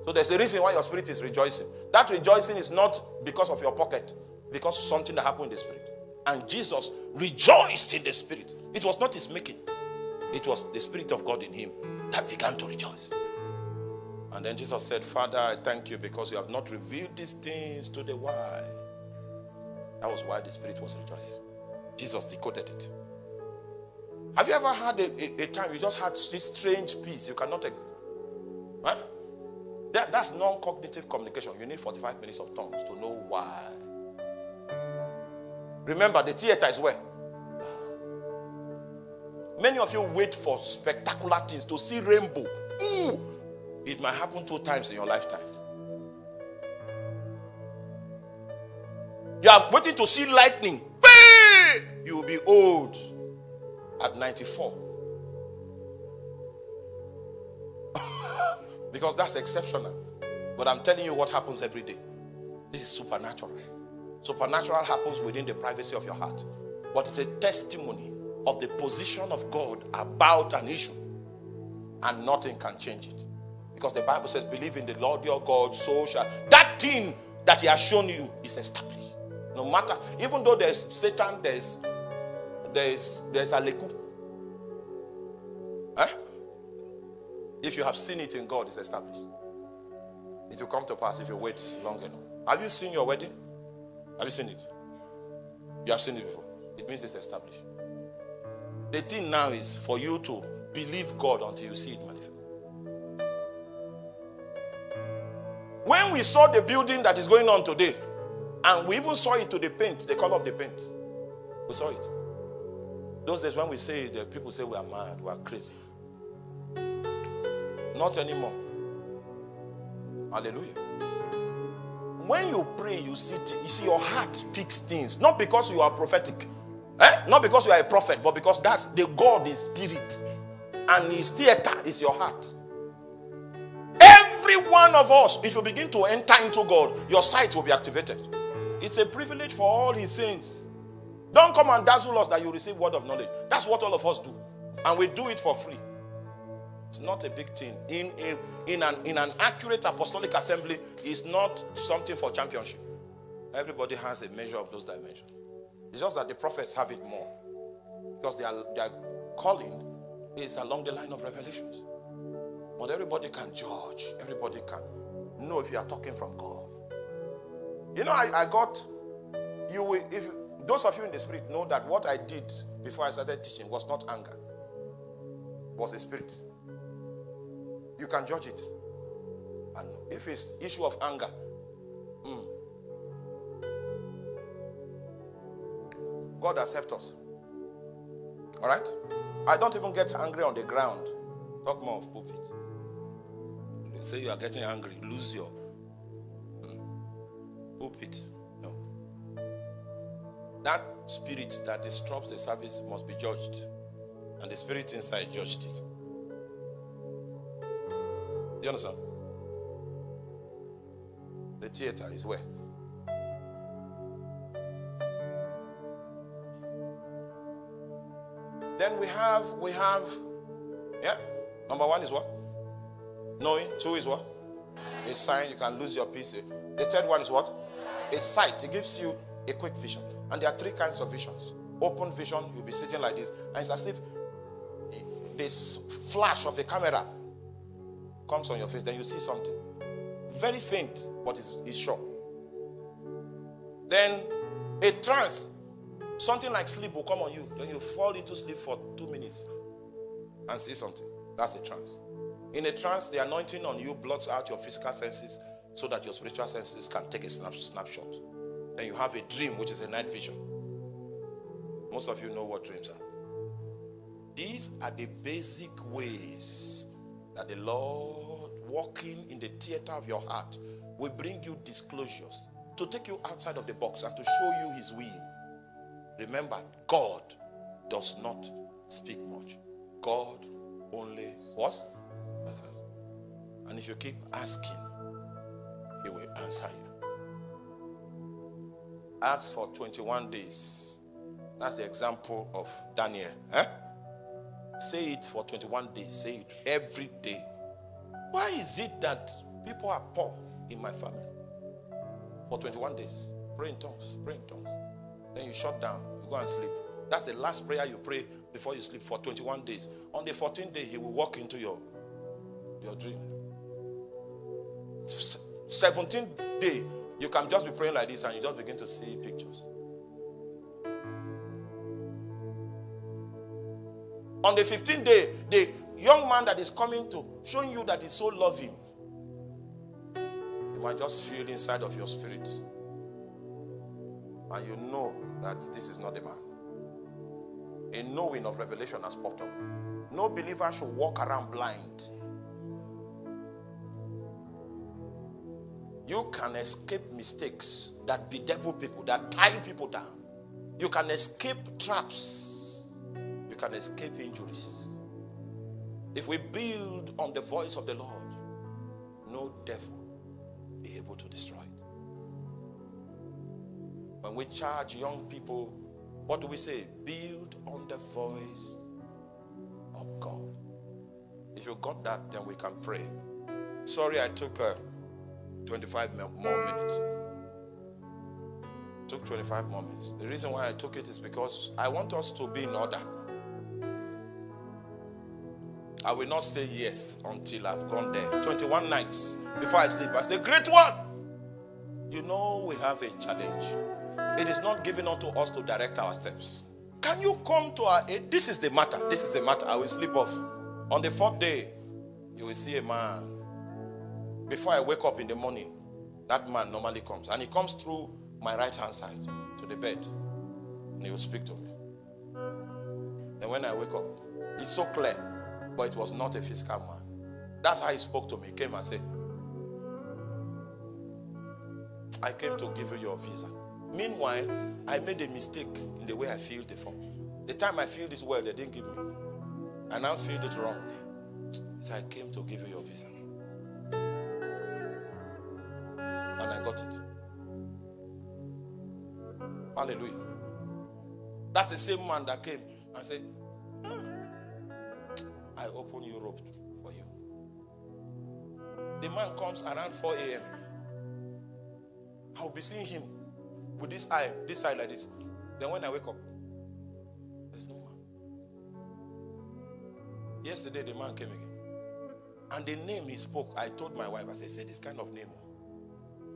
So there's a reason why your spirit is rejoicing. That rejoicing is not because of your pocket, because something that happened in the spirit. And Jesus rejoiced in the spirit. It was not his making, it was the spirit of God in him that began to rejoice. And then Jesus said, Father, I thank you because you have not revealed these things to the wise. That was why the spirit was rejoicing. Jesus decoded it. Have you ever had a, a, a, time you just had this strange peace? You cannot. Huh? That, that's non cognitive communication. You need 45 minutes of tongues to know why. Remember, the theater is where? Many of you wait for spectacular things to see rainbow. Ooh, it might happen two times in your lifetime. You are waiting to see lightning. You will be old at 94. because that's exceptional. But I'm telling you what happens every day. This is supernatural. Supernatural happens within the privacy of your heart. But it's a testimony of the position of God about an issue. And nothing can change it. Because the Bible says, believe in the Lord your God, so shall that thing that he has shown you is established. No matter, even though there's Satan, there's there's there's a leku. Eh? If you have seen it in God, it's established. It will come to pass if you wait long enough. Have you seen your wedding? Have you seen it? You have seen it before. It means it's established. The thing now is for you to believe God until you see it When we saw the building that is going on today, and we even saw it to the paint, the color of the paint, we saw it. Those days when we say the people say we are mad, we are crazy. Not anymore. Hallelujah. when you pray, you see, you see your heart picks things. Not because you are prophetic, eh? not because you are a prophet, but because that's the God is spirit, and His theater is your heart. Every one of us, if you begin to enter into God, your sight will be activated. It's a privilege for all His saints. Don't come and dazzle us that you receive word of knowledge. That's what all of us do, and we do it for free. It's not a big thing. In, a, in, an, in an accurate apostolic assembly, is not something for championship. Everybody has a measure of those dimensions. It's just that the prophets have it more. Because their, their calling is along the line of revelations. But everybody can judge. Everybody can know if you are talking from God. You know, I, I got you will if those of you in the spirit know that what I did before I started teaching was not anger, was a spirit. You can judge it. And if it's issue of anger, mm, God helped us. All right? I don't even get angry on the ground. Talk more of pulpit. You say you are getting angry, lose your mm, pulpit. No. That spirit that disrupts the service must be judged. And the spirit inside judged it. Do you understand? The theater is where? Then we have, we have, yeah. Number one is what? Knowing. Two is what? A sign you can lose your peace. The third one is what? A sight. It gives you a quick vision. And there are three kinds of visions. Open vision, you'll be sitting like this, and it's as if this flash of a camera comes on your face, then you see something. Very faint, but it's, it's sure. Then a trance, something like sleep will come on you. Then you fall into sleep for two minutes and see something. That's a trance. In a trance, the anointing on you blots out your physical senses so that your spiritual senses can take a snap, snapshot. Then you have a dream, which is a night vision. Most of you know what dreams are. These are the basic ways that the Lord, walking in the theater of your heart, will bring you disclosures to take you outside of the box and to show you His will. Remember, God does not speak much. God only what? And if you keep asking, He will answer you. Ask for 21 days. That's the example of Daniel. Eh? Say it for 21 days. Say it every day. Why is it that people are poor in my family? For 21 days. Pray in tongues. Pray in tongues. Then you shut down. You go and sleep. That's the last prayer you pray before you sleep for 21 days. On the 14th day, he will walk into your, your dream. 17th day, you can just be praying like this and you just begin to see pictures. On the 15th day, the young man that is coming to showing you that he's so loving, you might just feel inside of your spirit. And you know that this is not the man. A knowing of revelation has popped up. No believer should walk around blind. You can escape mistakes that bedevil people, that tie people down. You can escape traps You can escape injuries. If we build on the voice of the Lord, no devil be able to destroy it. When we charge young people, what do we say? Build on the voice of God. If you got that, then we can pray. Sorry, I took uh, 25 more minutes. Took 25 more minutes. The reason why I took it is because I want us to be in order. I will not say yes until I've gone there. 21 nights before I sleep. I say, Great one. You know, we have a challenge. It is not given unto us to direct our steps. Can you come to our aid? This is the matter. This is the matter. I will sleep off. On the fourth day, you will see a man. Before I wake up in the morning, that man normally comes. And he comes through my right hand side to the bed. And he will speak to me. And when I wake up, it's so clear but it was not a physical man. That's how he spoke to me. He came and said, I came to give you your visa. Meanwhile, I made a mistake in the way I filled the form. The time I filled it well, they didn't give me. I now filled it wrong. So I came to give you your visa. And I got it. Hallelujah. That's the same man that came and said, ah, I open Europe for you. The man comes around 4 a.m. I'll be seeing him with this eye, this eye like this. Then when I wake up, there's no man. Yesterday the man came again. And the name he spoke, I told my wife, I said, this kind of name.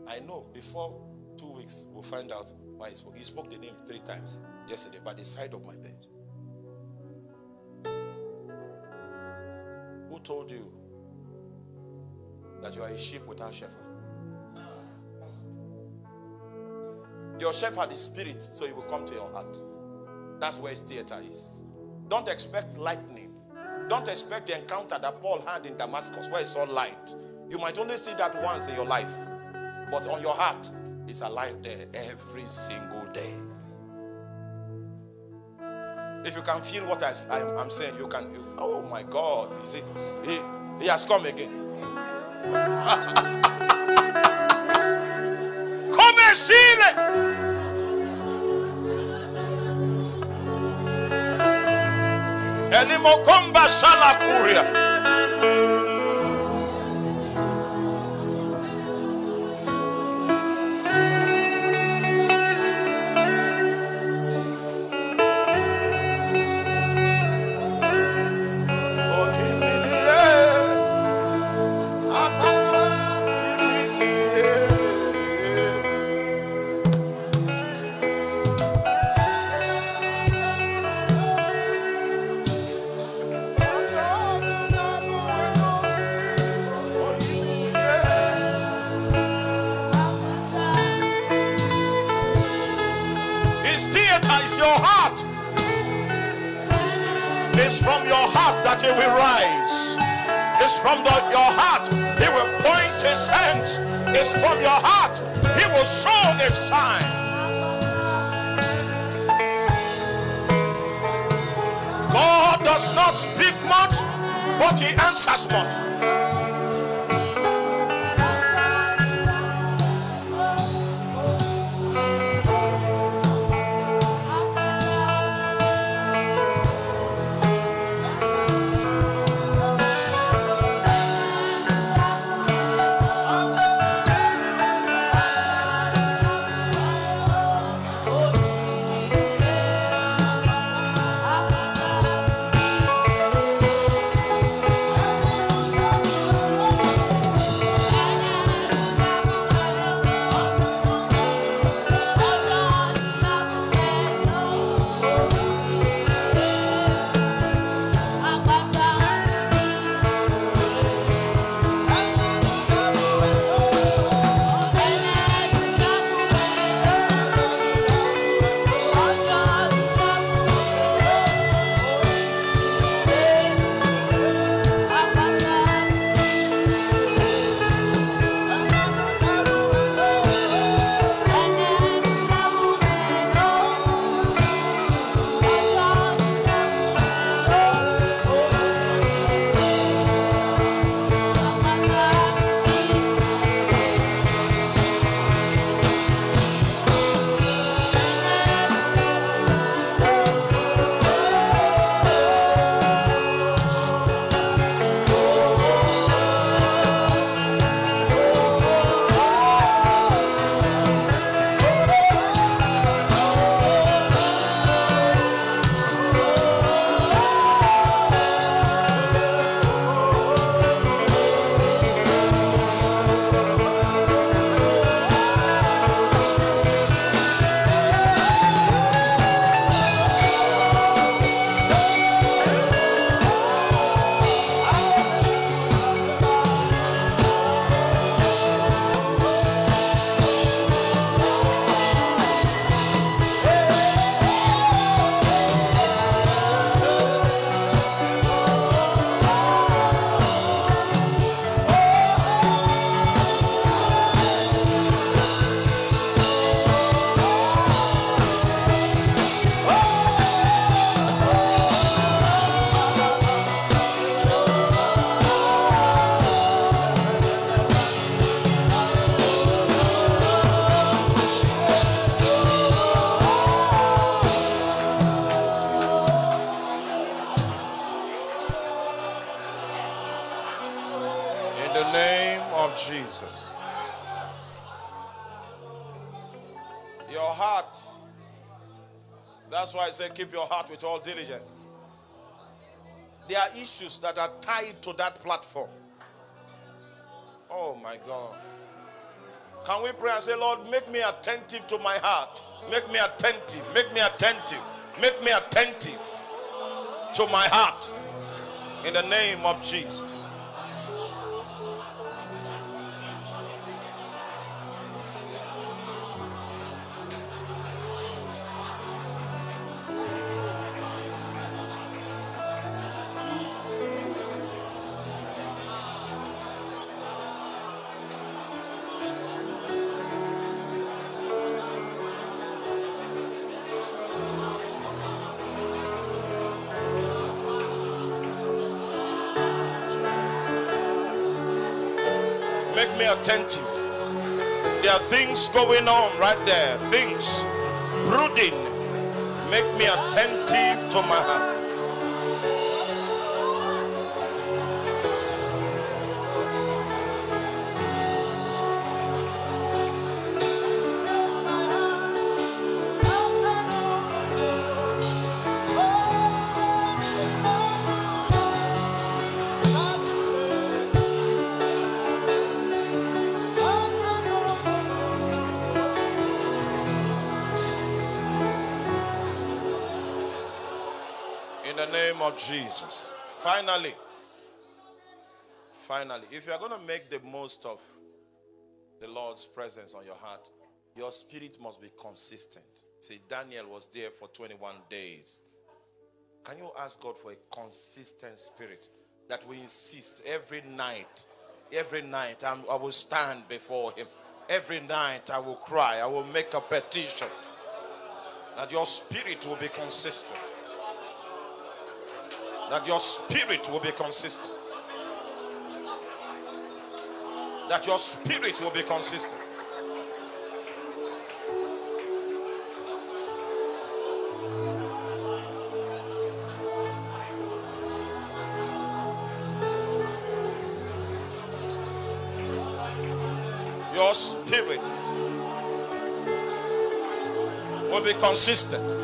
I know before two weeks we'll find out why he spoke. He spoke the name three times yesterday by the side of my bed. Who told you that you are a sheep without shepherd? Your shepherd is spirit, so he will come to your heart. That's where his theater is. Don't expect lightning. Don't expect the encounter that Paul had in Damascus where he saw light. You might only see that once in your life, but on your heart, it's alive there every single day. If you can feel what I, am saying, you can. You, oh my God! You see, he, he has come again. come and see it. Elimokomba salakuria. From your heart. He will show a sign. God does not speak much, but he answers much. Keep your heart with all diligence. There are issues that are tied to that platform. Oh my God. Can we pray and say, Lord, make me attentive to my heart? Make me attentive. Make me attentive. Make me attentive to my heart. In the name of Jesus. Attentive. There are things going on right there. Things brooding. Make me attentive to my heart. Jesus. Finally, finally, if you are going to make the most of the Lord's presence on your heart, your spirit must be consistent. See, Daniel was there for 21 days. Can you ask God for a consistent spirit that we insist every night? Every night I'm, I will stand before Him. Every night I will cry. I will make a petition that your spirit will be consistent that your spirit will be consistent. That your spirit will be consistent. Your spirit will be consistent.